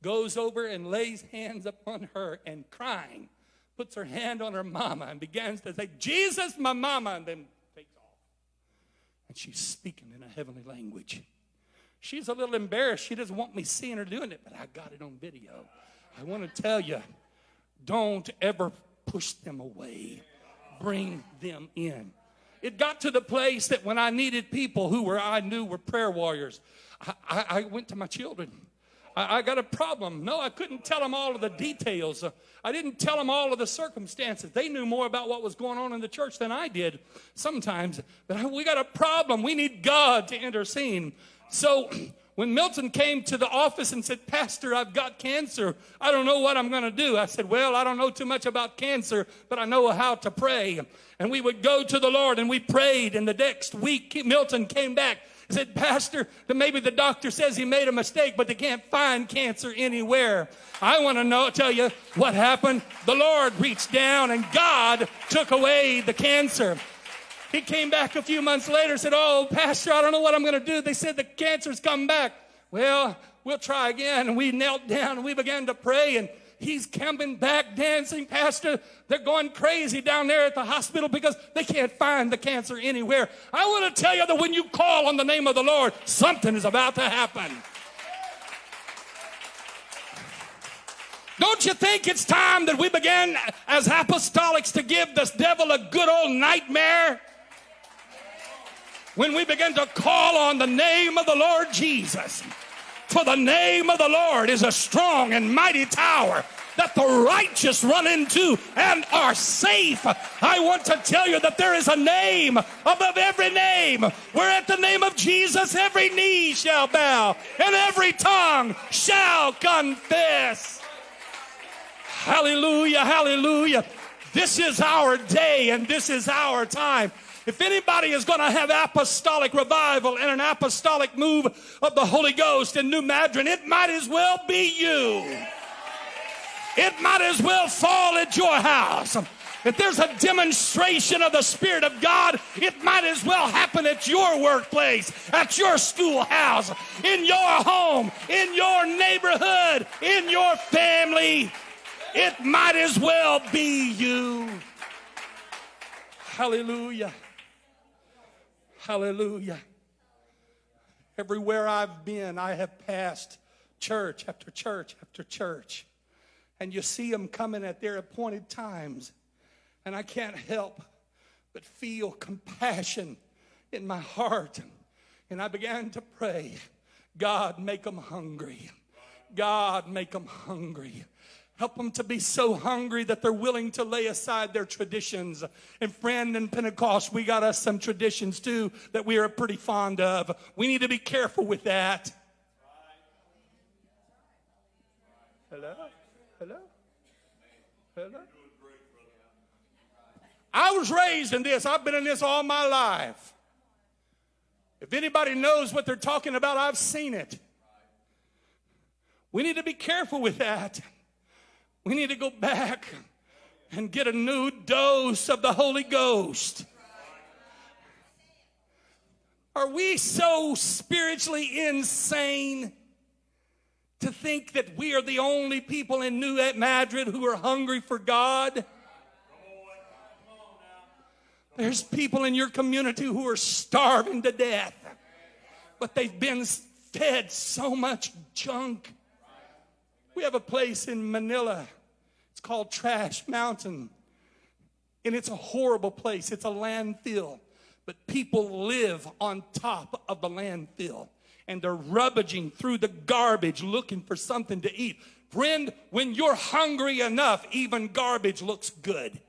goes over and lays hands upon her and crying, puts her hand on her mama and begins to say, Jesus, my mama, and then takes off. And she's speaking in a heavenly language. She's a little embarrassed. She doesn't want me seeing her doing it, but I got it on video. I want to tell you don't ever push them away, bring them in. It got to the place that when I needed people who were I knew were prayer warriors, I, I, I went to my children. I, I, got a problem. No, I couldn't tell them all of the details. Uh, I didn't tell them all of the circumstances. They knew more about what was going on in the church than I did sometimes. But we got a problem. We need God to intercede. So when Milton came to the office and said, Pastor, I've got cancer. I don't know what I'm going to do. I said, Well, I don't know too much about cancer, but I know how to pray. And we would go to the Lord and we prayed. And the next week, Milton came back and said, Pastor, maybe the doctor says he made a mistake, but they can't find cancer anywhere. I want to know, tell you what happened. The Lord reached down and God took away the cancer. He came back a few months later said, Oh, Pastor, I don't know what I'm going to do. They said the cancer's come back. Well, we'll try again. And we knelt down and we began to pray. And he's coming back dancing, Pastor. They're going crazy down there at the hospital because they can't find the cancer anywhere. I want to tell you that when you call on the name of the Lord, something is about to happen. Don't you think it's time that we begin as apostolics to give this devil a good old nightmare? When we begin to call on the name of the Lord Jesus. For the name of the Lord is a strong and mighty tower that the righteous run into and are safe. I want to tell you that there is a name above every name, where at the name of Jesus every knee shall bow and every tongue shall confess. Hallelujah, hallelujah. This is our day and this is our time. If anybody is going to have apostolic revival and an apostolic move of the Holy Ghost in New Madrid, it might as well be you. It might as well fall at your house. If there's a demonstration of the Spirit of God, it might as well happen at your workplace, at your schoolhouse, in your home, in your neighborhood, in your family. It might as well be you. Hallelujah. Hallelujah. Everywhere I've been, I have passed church after church after church. And you see them coming at their appointed times. And I can't help but feel compassion in my heart. And I began to pray God, make them hungry. God, make them hungry. Help them to be so hungry that they're willing to lay aside their traditions. And friend, in Pentecost, we got us some traditions too that we are pretty fond of. We need to be careful with that. Hello? Hello? Hello? I was raised in this. I've been in this all my life. If anybody knows what they're talking about, I've seen it. We need to be careful with that. We need to go back and get a new dose of the Holy Ghost. Are we so spiritually insane to think that we are the only people in New Madrid who are hungry for God? There's people in your community who are starving to death. but they've been fed so much junk. We have a place in Manila. Called Trash Mountain. And it's a horrible place. It's a landfill. But people live on top of the landfill. And they're rubbaging through the garbage looking for something to eat. Friend, when you're hungry enough, even garbage looks good.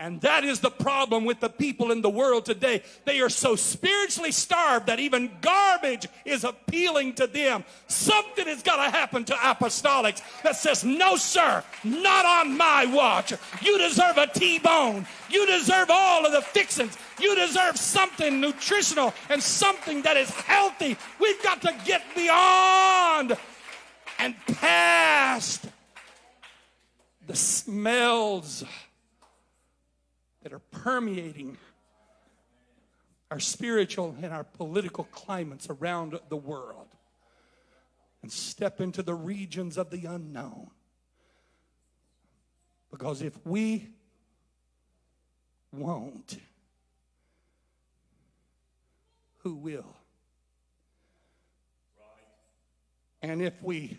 And that is the problem with the people in the world today. They are so spiritually starved that even garbage is appealing to them. Something has got to happen to apostolics that says, No, sir, not on my watch. You deserve a T bone. You deserve all of the fixings. You deserve something nutritional and something that is healthy. We've got to get beyond and past the smells that are permeating our spiritual and our political climates around the world and step into the regions of the unknown. Because if we won't, who will? And if we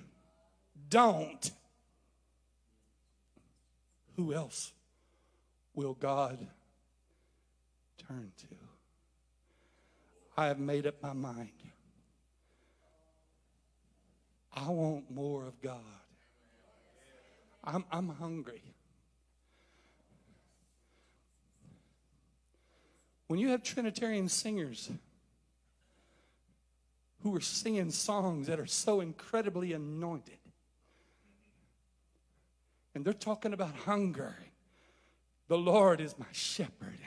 don't, who else will God turn to? I have made up my mind. I want more of God. I'm, I'm hungry. When you have Trinitarian singers who are singing songs that are so incredibly anointed, and they're talking about hunger the Lord is my shepherd,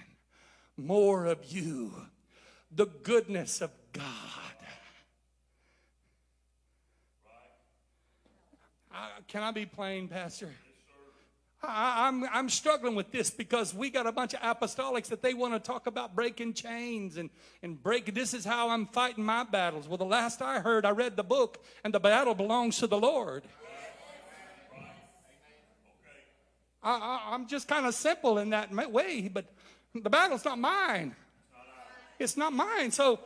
and more of you, the goodness of God. I, can I be plain, Pastor? I, I'm, I'm struggling with this because we got a bunch of apostolics that they want to talk about breaking chains and, and break. This is how I'm fighting my battles. Well, the last I heard, I read the book, and the battle belongs to the Lord. I, am just kind of simple in that way, but the battle's not mine. It's not mine. So,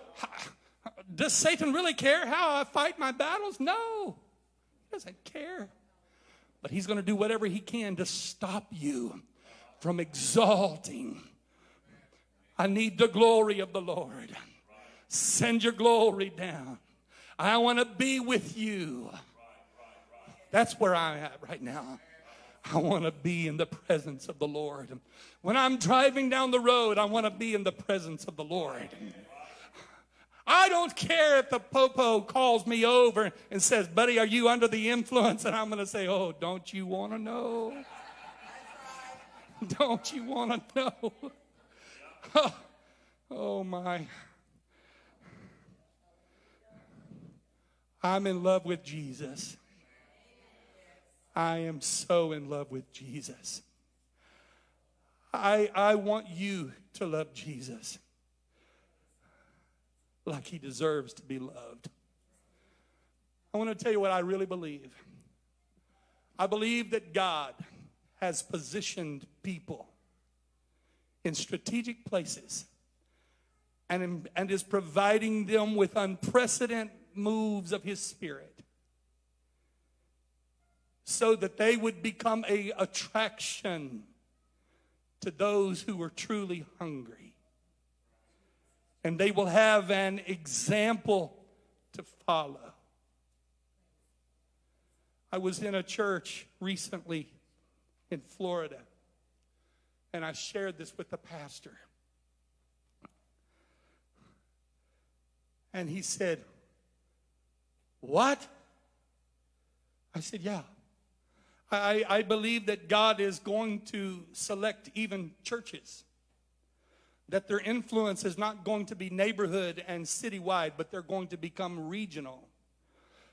does Satan really care how I fight my battles? No, he doesn't care. But he's going to do whatever he can to stop you from exalting. I need the glory of the Lord. Send your glory down. I want to be with you. That's where I'm at right now. I want to be in the presence of the Lord. When I'm driving down the road, I want to be in the presence of the Lord. I don't care if the popo calls me over and says, Buddy, are you under the influence? And I'm going to say, Oh, don't you want to know? Don't you want to know? Oh, oh, my. I'm in love with Jesus. I am so in love with Jesus. I, I want you to love Jesus like he deserves to be loved. I want to tell you what I really believe. I believe that God has positioned people in strategic places and, and is providing them with unprecedented moves of his spirit so that they would become a attraction to those who are truly hungry. And they will have an example to follow. I was in a church recently in florida and i shared this with the pastor. And he said what? I said yeah I, I believe that God is going to select even churches. That their influence is not going to be neighborhood and citywide, but they're going to become regional.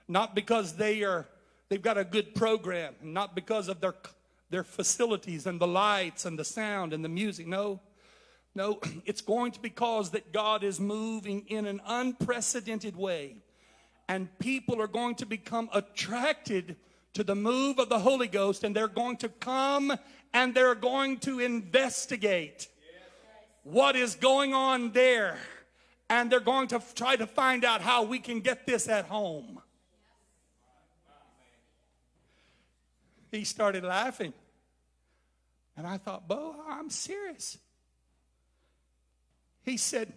Not because they are they've got a good program, not because of their their facilities and the lights and the sound and the music. No. No, it's going to be because that God is moving in an unprecedented way. And people are going to become attracted to the move of the Holy Ghost, and they're going to come and they're going to investigate what is going on there. and they're going to try to find out how we can get this at home. He started laughing. And I thought, Bo, I'm serious. He said,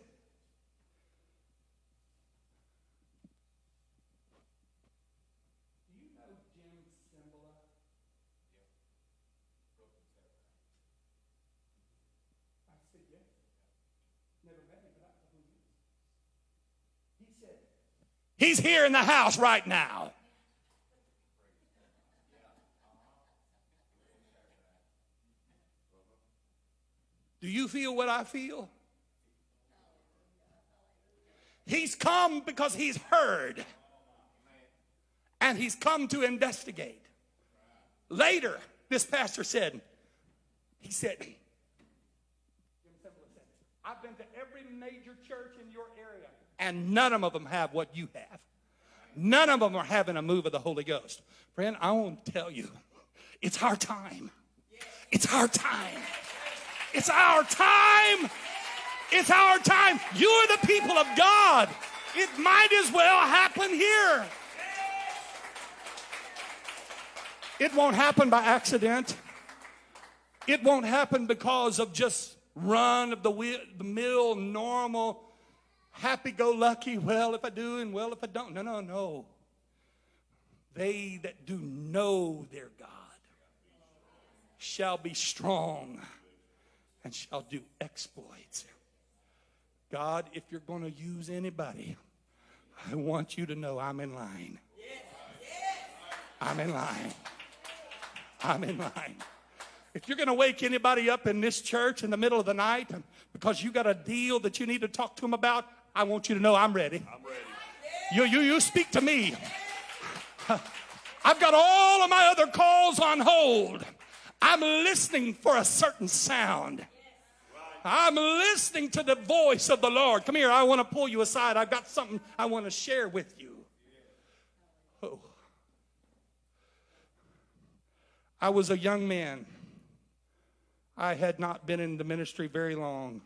He's here in the house right now. Do you feel what I feel? He's come because he's heard. And he's come to investigate. Later, this pastor said, he said, I've been to every major church in your and none of them have what you have. None of them are having a move of the Holy Ghost. Friend, I want to tell you, it's our time. It's our time. It's our time. It's our time. You're the people of God. It might as well happen here. It won't happen by accident. It won't happen because of just run of the, the mill, normal, happy go lucky. Well, if I do and well, if I don't. No, no, no. They that do know their God shall be strong and shall do exploits. God, if you're going to use anybody, I want you to know I'm in line. I'm in line. I'm in line. If you're going to wake anybody up in this church in the middle of the night because you got a deal that you need to talk to them about, I want you to know I'm ready. I'm ready. You, you, you speak to me. I've got all of my other calls on hold. I'm listening for a certain sound. I'm listening to the voice of the Lord. Come here, I want to pull you aside. I've got something I want to share with you. Oh. I was a young man. I had not been in the ministry very long.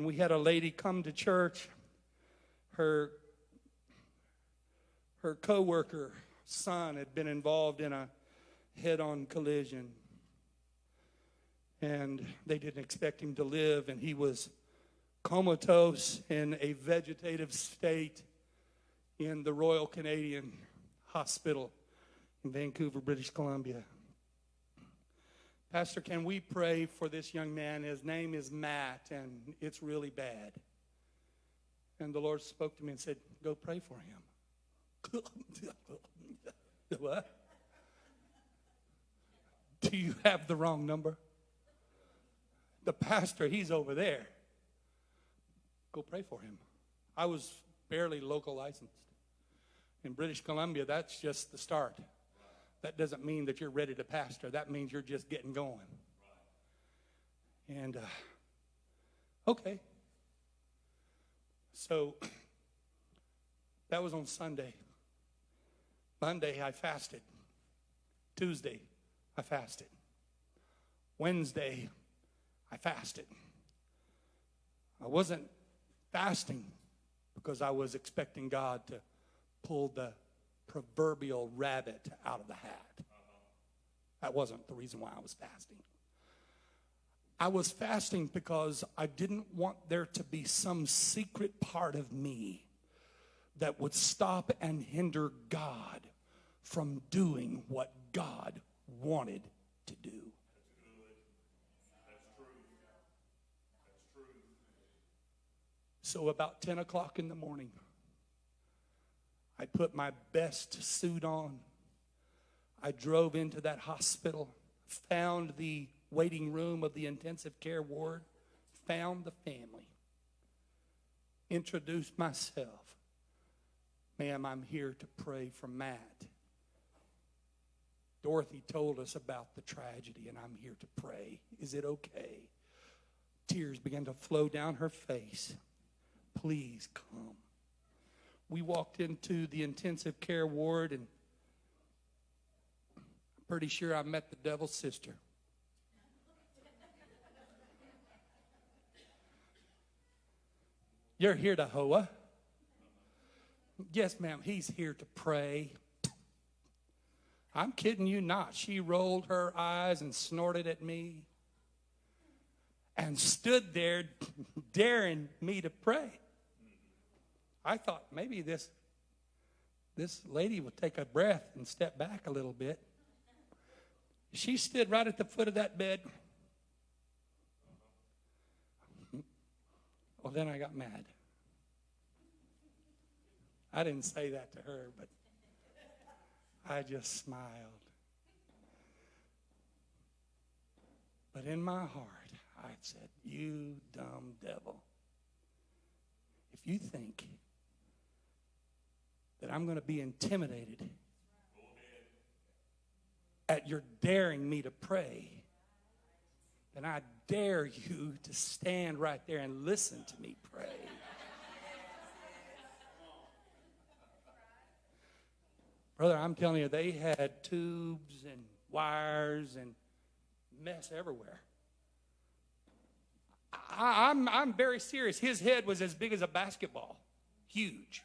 And we had a lady come to church. Her her coworker son had been involved in a head-on collision and they didn't expect him to live, and he was comatose in a vegetative state in the Royal Columbian Hospital in Vancouver, British Columbia. Pastor, can we pray for this young man? His name is Matt, and it's really bad. And the Lord spoke to me and said, Go pray for him. what? Do you have the wrong number? the pastor, he's over there. Go pray for him. I was barely local licensed. In British Columbia, that's just the start. That doesn't mean that you're ready to pastor. That means you're just getting going. And, uh, okay. So, that was on Sunday. Monday, I fasted. Tuesday, I fasted. Wednesday, I fasted. I wasn't fasting because I was expecting God to pull the proverbial rabbit out of the hat. That wasn't the reason why I was fasting. I was fasting because I didn't want there to be some secret part of me that would stop and hinder God from doing what God wanted to do. So, about 10 o'clock in the morning, I put my best suit on. I drove into that hospital, found the waiting room of the intensive care ward, found the family, introduced myself. Ma'am, I'm here to pray for Matt. Dorothy told us about the tragedy, and I'm here to pray. Is it okay? Tears began to flow down her face. Please come. We walked into the intensive care ward, and I'm pretty sure I met the devil's sister. You're here to Hoa. Yes, ma'am, he's here to pray. I'm kidding you not. She rolled her eyes and snorted at me and stood there daring me to pray. I thought maybe this, this lady would take a breath and step back a little bit. She stood right at the foot of that bed. Well, then I got mad. I didn't say that to her, but I just smiled. But in my heart, I said, You dumb devil. If you think that I'm going to be intimidated at your daring me to pray, then I dare you to stand right there and listen to me pray. Brother, I'm telling you, they had tubes and wires and mess everywhere. I, I'm, I'm very serious. His head was as big as a basketball, huge.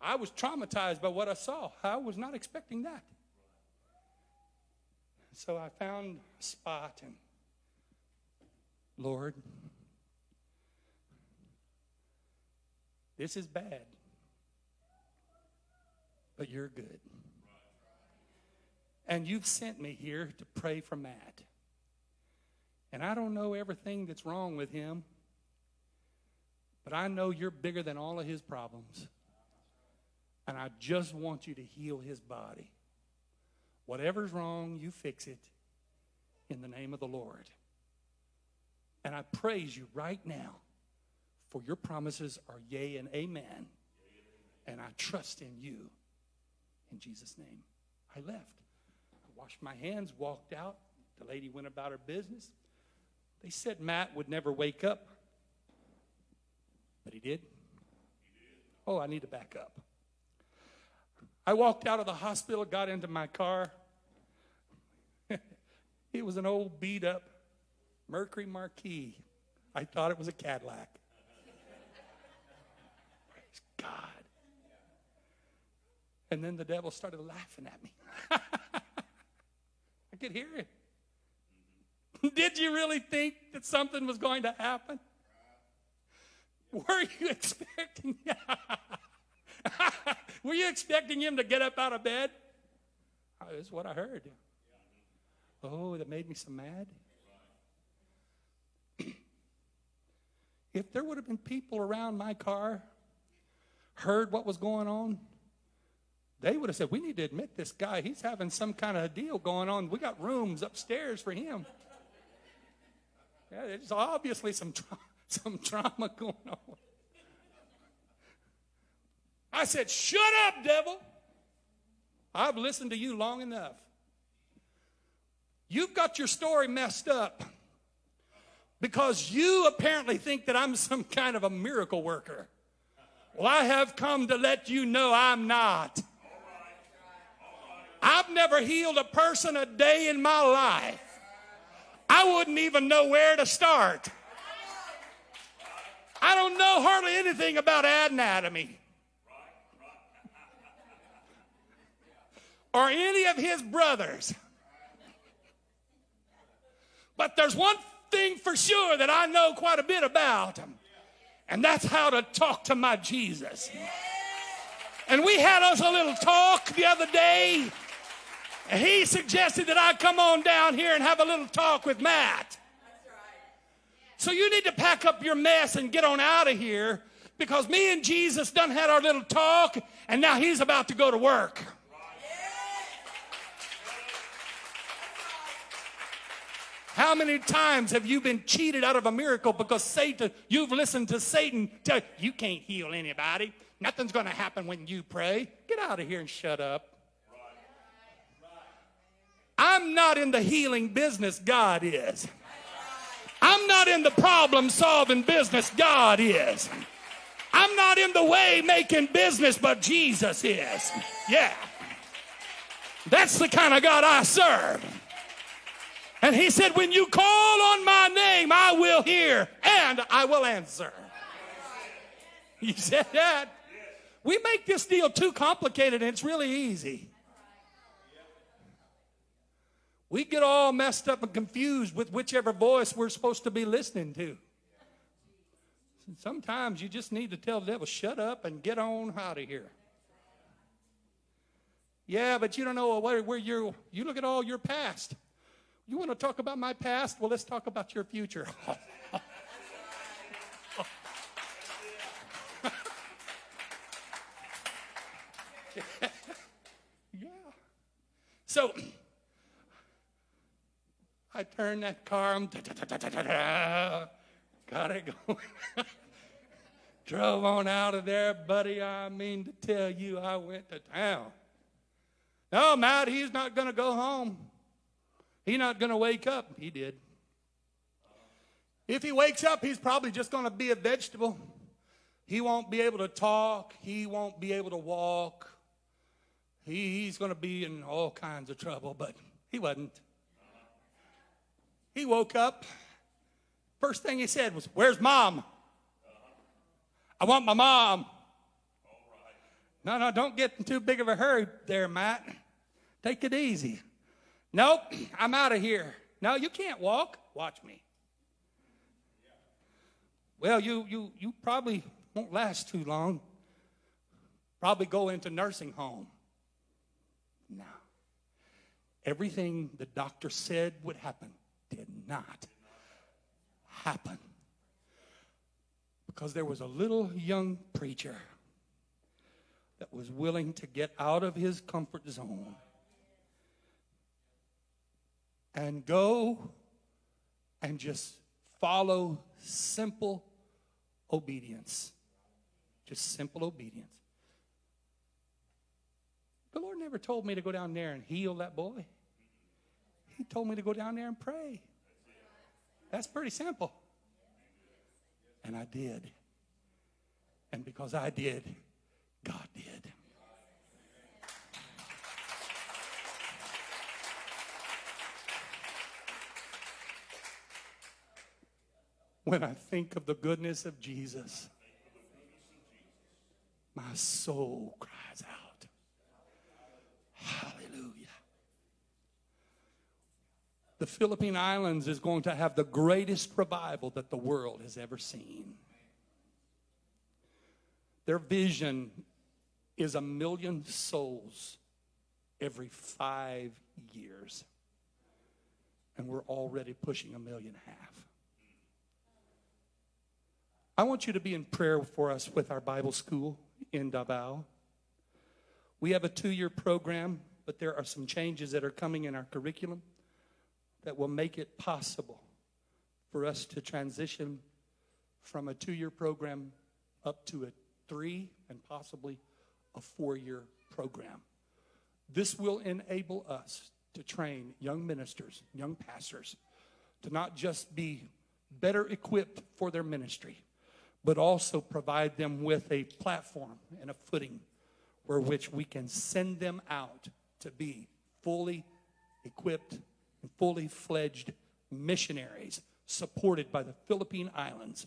I was traumatized by what I saw. I was not expecting that. So I found a spot and, Lord, this is bad, but you're good. And you've sent me here to pray for Matt. And I don't know everything that's wrong with him, but I know you're bigger than all of his problems. And I just want you to heal his body. Whatever's wrong, you fix it in the name of the Lord. And I praise you right now for your promises are yea and amen. And I trust in you. In Jesus' name. I left. I washed my hands, walked out. The lady went about her business. They said Matt would never wake up. But he did. Oh, I need to back up. I walked out of the hospital, got into my car. it was an old beat up Mercury Marquis. I thought it was a Cadillac. Praise God. And then the devil started laughing at me. I could hear it. Did you really think that something was going to happen? Were you expecting? Were you expecting him to get up out of bed? Oh, that's what I heard. Oh, that made me so mad. if there would have been people around my car, heard what was going on, they would have said, We need to admit this guy. He's having some kind of a deal going on. We got rooms upstairs for him. Yeah, there's obviously some, tra- some trauma going on. I said, Shut up, devil. I've listened to you long enough. You've got your story messed up because you apparently think that I'm some kind of a miracle worker. Well, I have come to let you know I'm not. I've never healed a person a day in my life. I wouldn't even know where to start. I don't know hardly anything about anatomy. Or any of his brothers. But there's one thing for sure that I know quite a bit about, and that's how to talk to my Jesus. And we had us a little talk the other day. And he suggested that I come on down here and have a little talk with Matt. So you need to pack up your mess and get on out of here because me and Jesus done had our little talk and now he's about to go to work. How many times have you been cheated out of a miracle because Satan, you've listened to Satan tell you, you can't heal anybody. Nothing's going to happen when you pray. Get out of here and shut up. I'm not in the healing business, God is. I'm not in the problem solving business, God is. I'm not in the way making business, but Jesus is. Yeah. That's the kind of God I serve. And he said, When you call on my name, I will hear and I will answer. You said that. We make this deal too complicated and it's really easy. We get all messed up and confused with whichever voice we're supposed to be listening to. Sometimes you just need to tell the devil, shut up and get on out of here. Yeah, but you don't know where, where you're, you look at all your past. You want to talk about my past? Well, let's talk about your future. yeah. So I turned that car, um, got it going. Drove on out of there, buddy. I mean to tell you, I went to town. No, Matt, he's not going to go home. He's not going to wake up. He did. If he wakes up, he's probably just going to be a vegetable. He won't be able to talk. He won't be able to walk. He, he's going to be in all kinds of trouble, but he wasn't. He woke up. First thing he said was, Where's mom? I want my mom. No, no, don't get in too big of a hurry there, Matt. Take it easy. Nope, I'm out of here. No, you can't walk. Watch me. Well, you, you, you probably won't last too long. Probably go into nursing home. No. Everything the doctor said would happen did not happen. Because there was a little young preacher that was willing to get out of his comfort zone and go and just follow simple obedience. Just simple obedience. The Lord never told me to go down there and heal that boy. He told me to go down there and pray. That's pretty simple. And I did. And because I did, God did. When I think of the goodness of Jesus, my soul cries out. Hallelujah. The Philippine Islands is going to have the greatest revival that the world has ever seen. Their vision is a million souls every five years. And we're already pushing a million half. I want you to be in prayer for us with our Bible school in Davao. We have a two year program, but there are some changes that are coming in our curriculum that will make it possible for us to transition from a two year program up to a three and possibly a four year program. This will enable us to train young ministers, young pastors, to not just be better equipped for their ministry, but also provide them with a platform and a footing where which we can send them out to be fully equipped and fully fledged missionaries supported by the Philippine Islands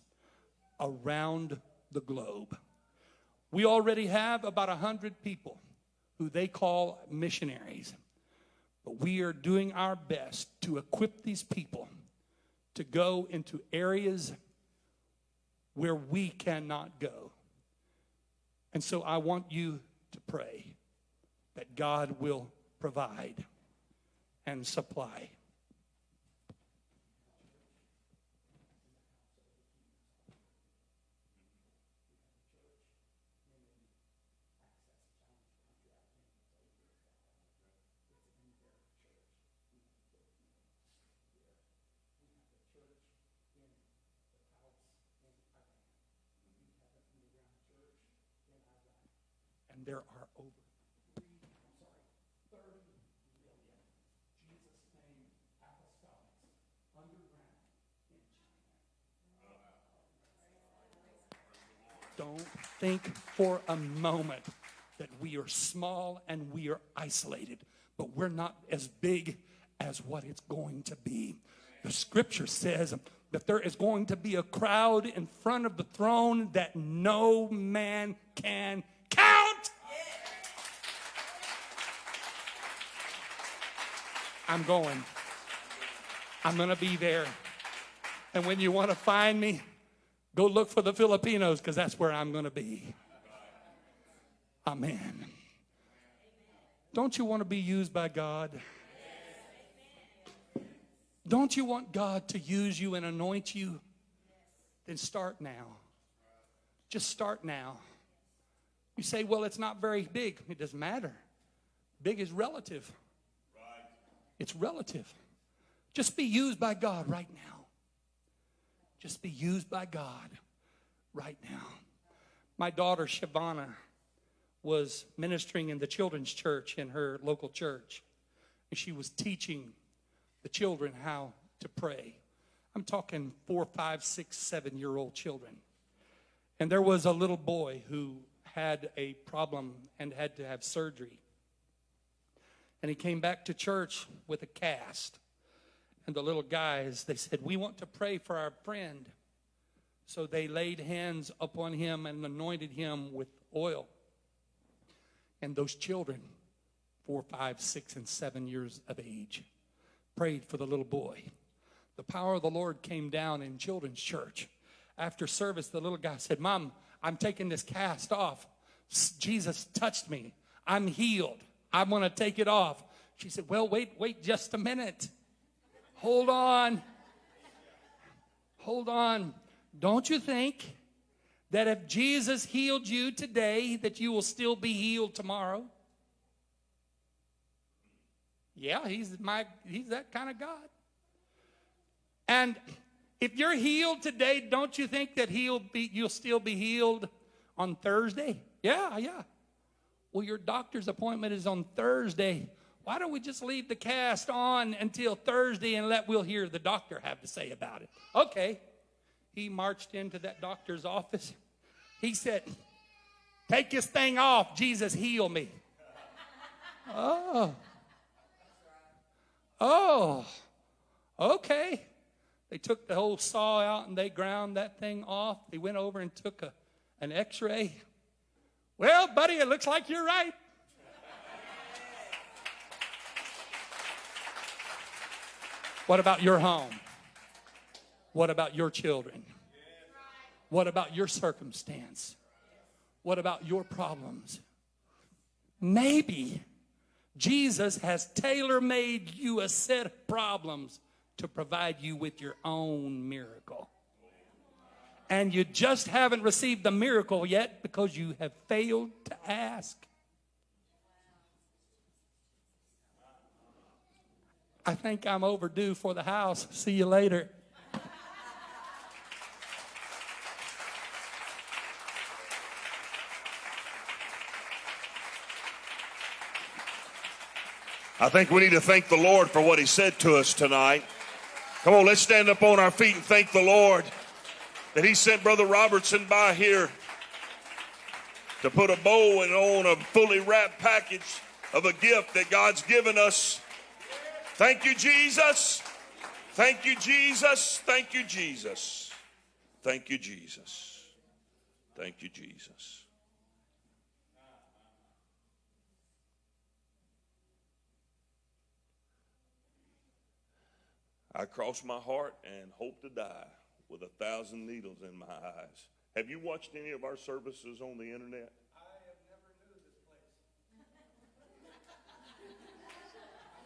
around the globe. We already have about 100 people who they call missionaries, but we are doing our best to equip these people to go into areas where we cannot go. And so I want you to pray that God will provide and supply. And there are over three, I'm sorry, 30 million Jesus' name apostolics underground in China. Don't think for a moment that we are small and we are isolated, but we're not as big as what it's going to be. The scripture says that there is going to be a crowd in front of the throne that no man can count. I'm going. I'm going to be there. And when you want to find me, go look for the Filipinos because that's where I'm going to be. Amen. Don't you want to be used by God? Don't you want God to use you and anoint you? Then start now. Just start now. You say, well, it's not very big. It doesn't matter. Big is relative. It's relative. Just be used by God right now. Just be used by God right now. My daughter, Shavana, was ministering in the children's church in her local church. And she was teaching the children how to pray. I'm talking four, five, six, seven year old children. And there was a little boy who had a problem and had to have surgery. And he came back to church with a cast. And the little guys, they said, We want to pray for our friend. So they laid hands upon him and anointed him with oil. And those children, four, five, six, and seven years of age, prayed for the little boy. The power of the Lord came down in children's church. After service, the little guy said, Mom, I'm taking this cast off. Jesus touched me. I'm healed. I'm going to take it off. She said, Well, wait, wait just a minute. Hold on. Hold on. Don't you think that if Jesus healed you today, that you will still be healed tomorrow? Yeah, he's my he's that kind of God. And if you're healed today, don't you think that he'll be you'll still be healed on Thursday? Yeah, yeah. Well, your doctor's appointment is on Thursday. Why don't we just leave the cast on until Thursday and let we'll hear the doctor have to say about it? Okay. He marched into that doctor's office. He said, Take this thing off. Jesus, heal me. Oh. Oh, okay. They took the whole saw out and they ground that thing off. They went over and took a, an x ray. Well, buddy, it looks like you're right. What about your home? What about your children? What about your circumstance? What about your problems? Maybe Jesus has tailor made you a set of problems to provide you with your own miracle. And you just haven't received the miracle yet because you have failed to ask. I think I'm overdue for the house. See you later. I think we need to thank the Lord for what He said to us tonight. Come on, let's stand up on our feet and thank the Lord that He sent Brother Robertson by here to put a bow and on a fully wrapped package of a gift that God's given us. Thank you, Jesus. Thank you, Jesus. Thank you, Jesus. Thank you, Jesus. Thank you, Jesus. I cross my heart and hope to die with a thousand needles in my eyes. Have you watched any of our services on the internet? I have never knew this place.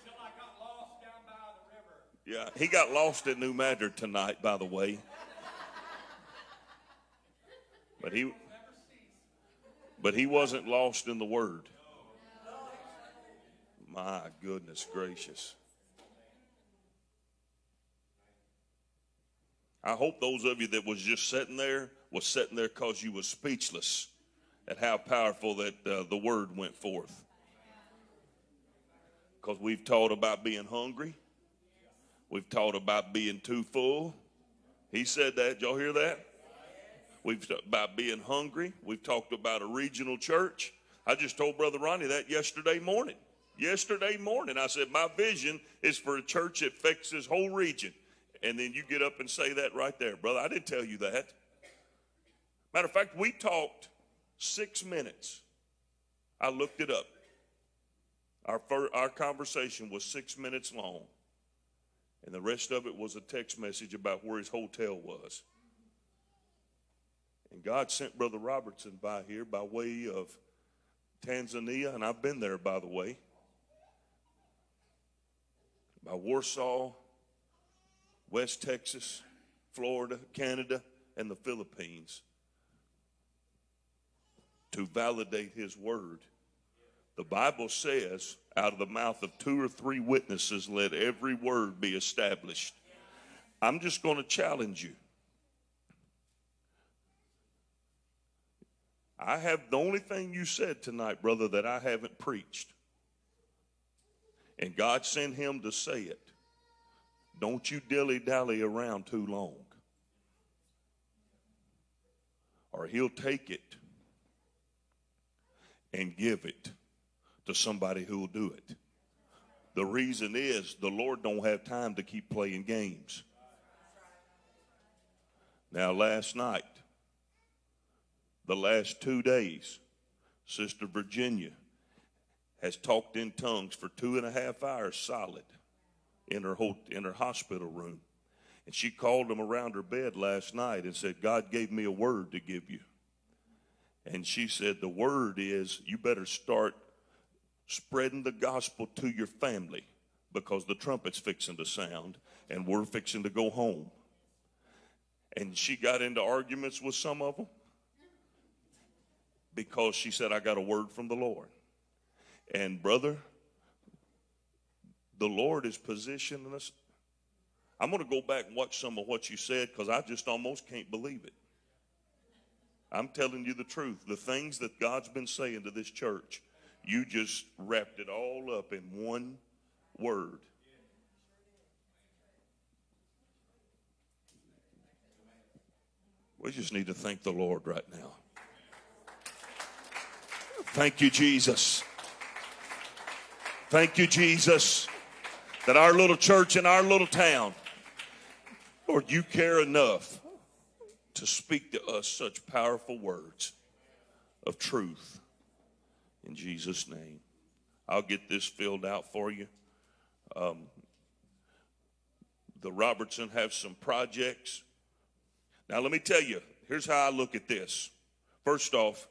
Until I got lost down by the river. Yeah, he got lost at New Madrid tonight, by the way. But he, but he wasn't lost in the Word. My goodness gracious. I hope those of you that was just sitting there was sitting there because you was speechless at how powerful that uh, the word went forth. Because we've taught about being hungry. We've taught about being too full. He said that. Y'all hear that? We've about being hungry. We've talked about a regional church. I just told Brother Ronnie that yesterday morning. Yesterday morning, I said, My vision is for a church that affects this whole region And then you get up and say that right there. Brother, I didn't tell you that. Matter of fact, we talked six minutes. I looked it up. Our, fir- our conversation was six minutes long, and the rest of it was a text message about where his hotel was. And God sent Brother Robertson by here by way of Tanzania, and I've been there, by the way, by Warsaw, West Texas, Florida, Canada, and the Philippines to validate his word. The Bible says, out of the mouth of two or three witnesses, let every word be established. I'm just going to challenge you. I have the only thing you said tonight, brother, that I haven't preached. And God sent him to say it. Don't you dilly dally around too long. Or he'll take it and give it to somebody who will do it. The reason is the Lord don't have time to keep playing games. Now, last night, the last two days, Sister Virginia has talked in tongues for two and a half hours solid in her ho- in her hospital room. And she called them around her bed last night and said, God gave me a word to give you. And she said, The word is you better start spreading the gospel to your family because the trumpet's fixing to sound and we're fixing to go home. And she got into arguments with some of them because she said, I got a word from the Lord. And brother, the Lord is positioning us. I'm going to go back and watch some of what you said because I just almost can't believe it. I'm telling you the truth. The things that God's been saying to this church, you just wrapped it all up in one word. We just need to thank the Lord right now. Thank you, Jesus. Thank you, Jesus, that our little church in our little town, Lord, you care enough to speak to us such powerful words of truth. In Jesus' name. I'll get this filled out for you. Um, the Robertson have some projects. Now, let me tell you, here's how I look at this. First off,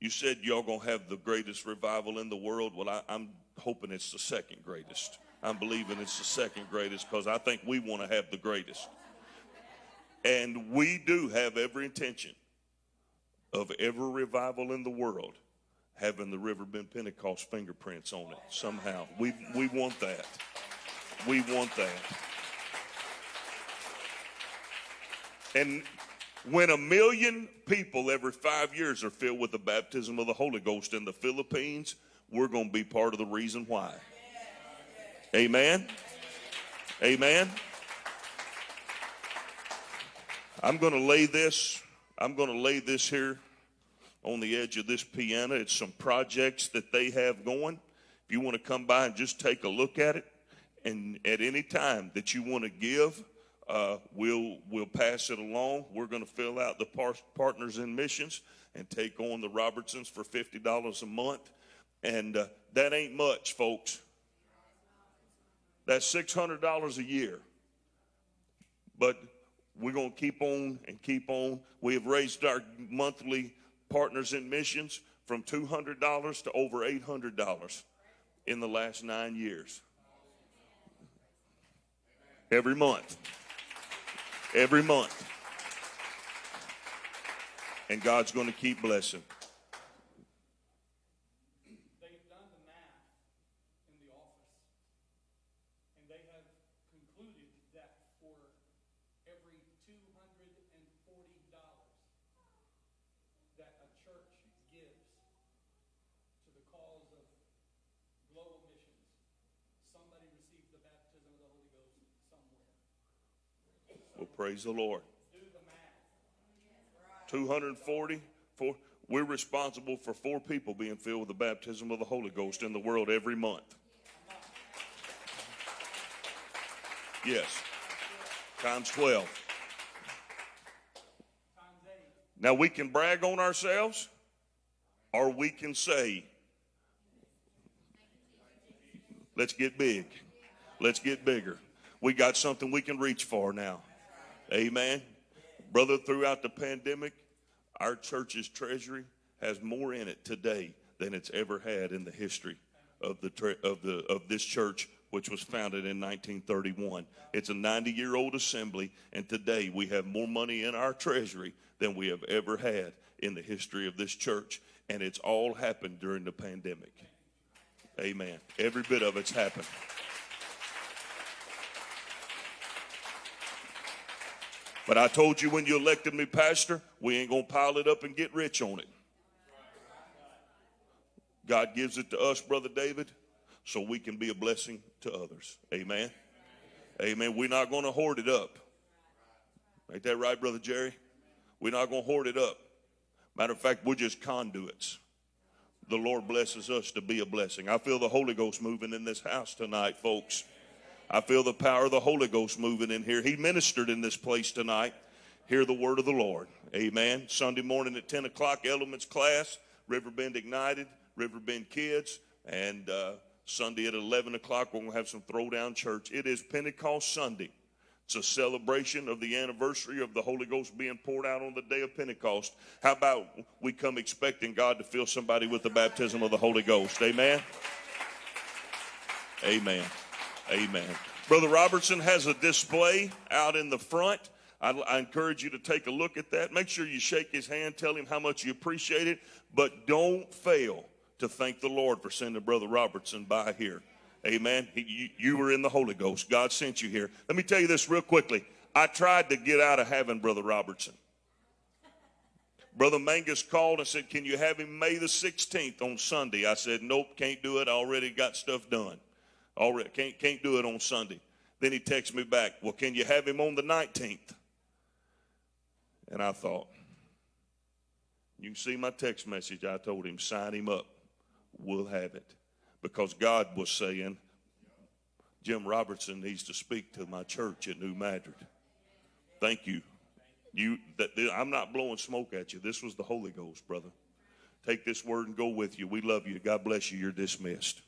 you said y'all gonna have the greatest revival in the world. Well, I, I'm hoping it's the second greatest. I'm believing it's the second greatest because I think we want to have the greatest. And we do have every intention of every revival in the world having the Riverbend Pentecost fingerprints on it somehow. We, we want that. We want that. And when a million people every five years are filled with the baptism of the Holy Ghost in the Philippines, we're going to be part of the reason why. Amen. Amen. I'm going to lay this, I'm going to lay this here on the edge of this piano. It's some projects that they have going. If you want to come by and just take a look at it, and at any time that you want to give, uh, we'll we'll pass it along. We're going to fill out the par- partners in missions and take on the Robertsons for fifty dollars a month, and uh, that ain't much, folks. That's six hundred dollars a year. But we're going to keep on and keep on. We have raised our monthly partners in missions from two hundred dollars to over eight hundred dollars in the last nine years. Every month. Every month. And God's going to keep blessing. They've done the math in the office, and they have concluded that for every two hundred and forty dollars that a church gives to the cause of global missions, somebody receives the baptism of the Holy Ghost somewhere. Well, praise the Lord. Do the math. 240, four, we're responsible for four people being filled with the baptism of the Holy Ghost in the world every month. Yes. times 12. Now we can brag on ourselves, or we can say, let's get big. Let's get bigger. We got something we can reach for now. Amen. Brother, throughout the pandemic, our church's treasury has more in it today than it's ever had in the history of the tre- of the of this church which was founded in 1931. It's a 90-year-old assembly and today we have more money in our treasury than we have ever had in the history of this church and it's all happened during the pandemic. Amen. Every bit of it's happened. But I told you when you elected me pastor, we ain't going to pile it up and get rich on it. God gives it to us, Brother David, so we can be a blessing to others. Amen. Amen. We're not going to hoard it up. Ain't that right, Brother Jerry? We're not going to hoard it up. Matter of fact, we're just conduits. The Lord blesses us to be a blessing. I feel the Holy Ghost moving in this house tonight, folks. I feel the power of the Holy Ghost moving in here. He ministered in this place tonight. Hear the word of the Lord. Amen. Sunday morning at 10 o'clock, Elements class, Riverbend Ignited, Riverbend Kids, and uh, Sunday at 11 o'clock, we're going to have some throwdown church. It is Pentecost Sunday. It's a celebration of the anniversary of the Holy Ghost being poured out on the day of Pentecost. How about we come expecting God to fill somebody with the baptism of the Holy Ghost? Amen. Amen. Amen. Brother Robertson has a display out in the front. I, I, encourage you to take a look at that. Make sure you shake his hand, tell him how much you appreciate it, but don't fail to thank the Lord for sending Brother Robertson by here. Amen. He, you, you were in the Holy Ghost. God sent you here. Let me tell you this real quickly. I tried to get out of having Brother Robertson. Brother Mangus called and said, Can you have him May the 16th on Sunday? I said, Nope, can't do it. I already got stuff done. Already can't can't do it on Sunday. Then he texts me back, Well, can you have him on the 19th? And I thought, you can see my text message. I told him, sign him up. We'll have it. Because God was saying, Jim Robertson needs to speak to my church at New Madrid. Thank you. You that I'm not blowing smoke at you. This was the Holy Ghost, brother. Take this word and go with you. We love you. God bless you. You're dismissed.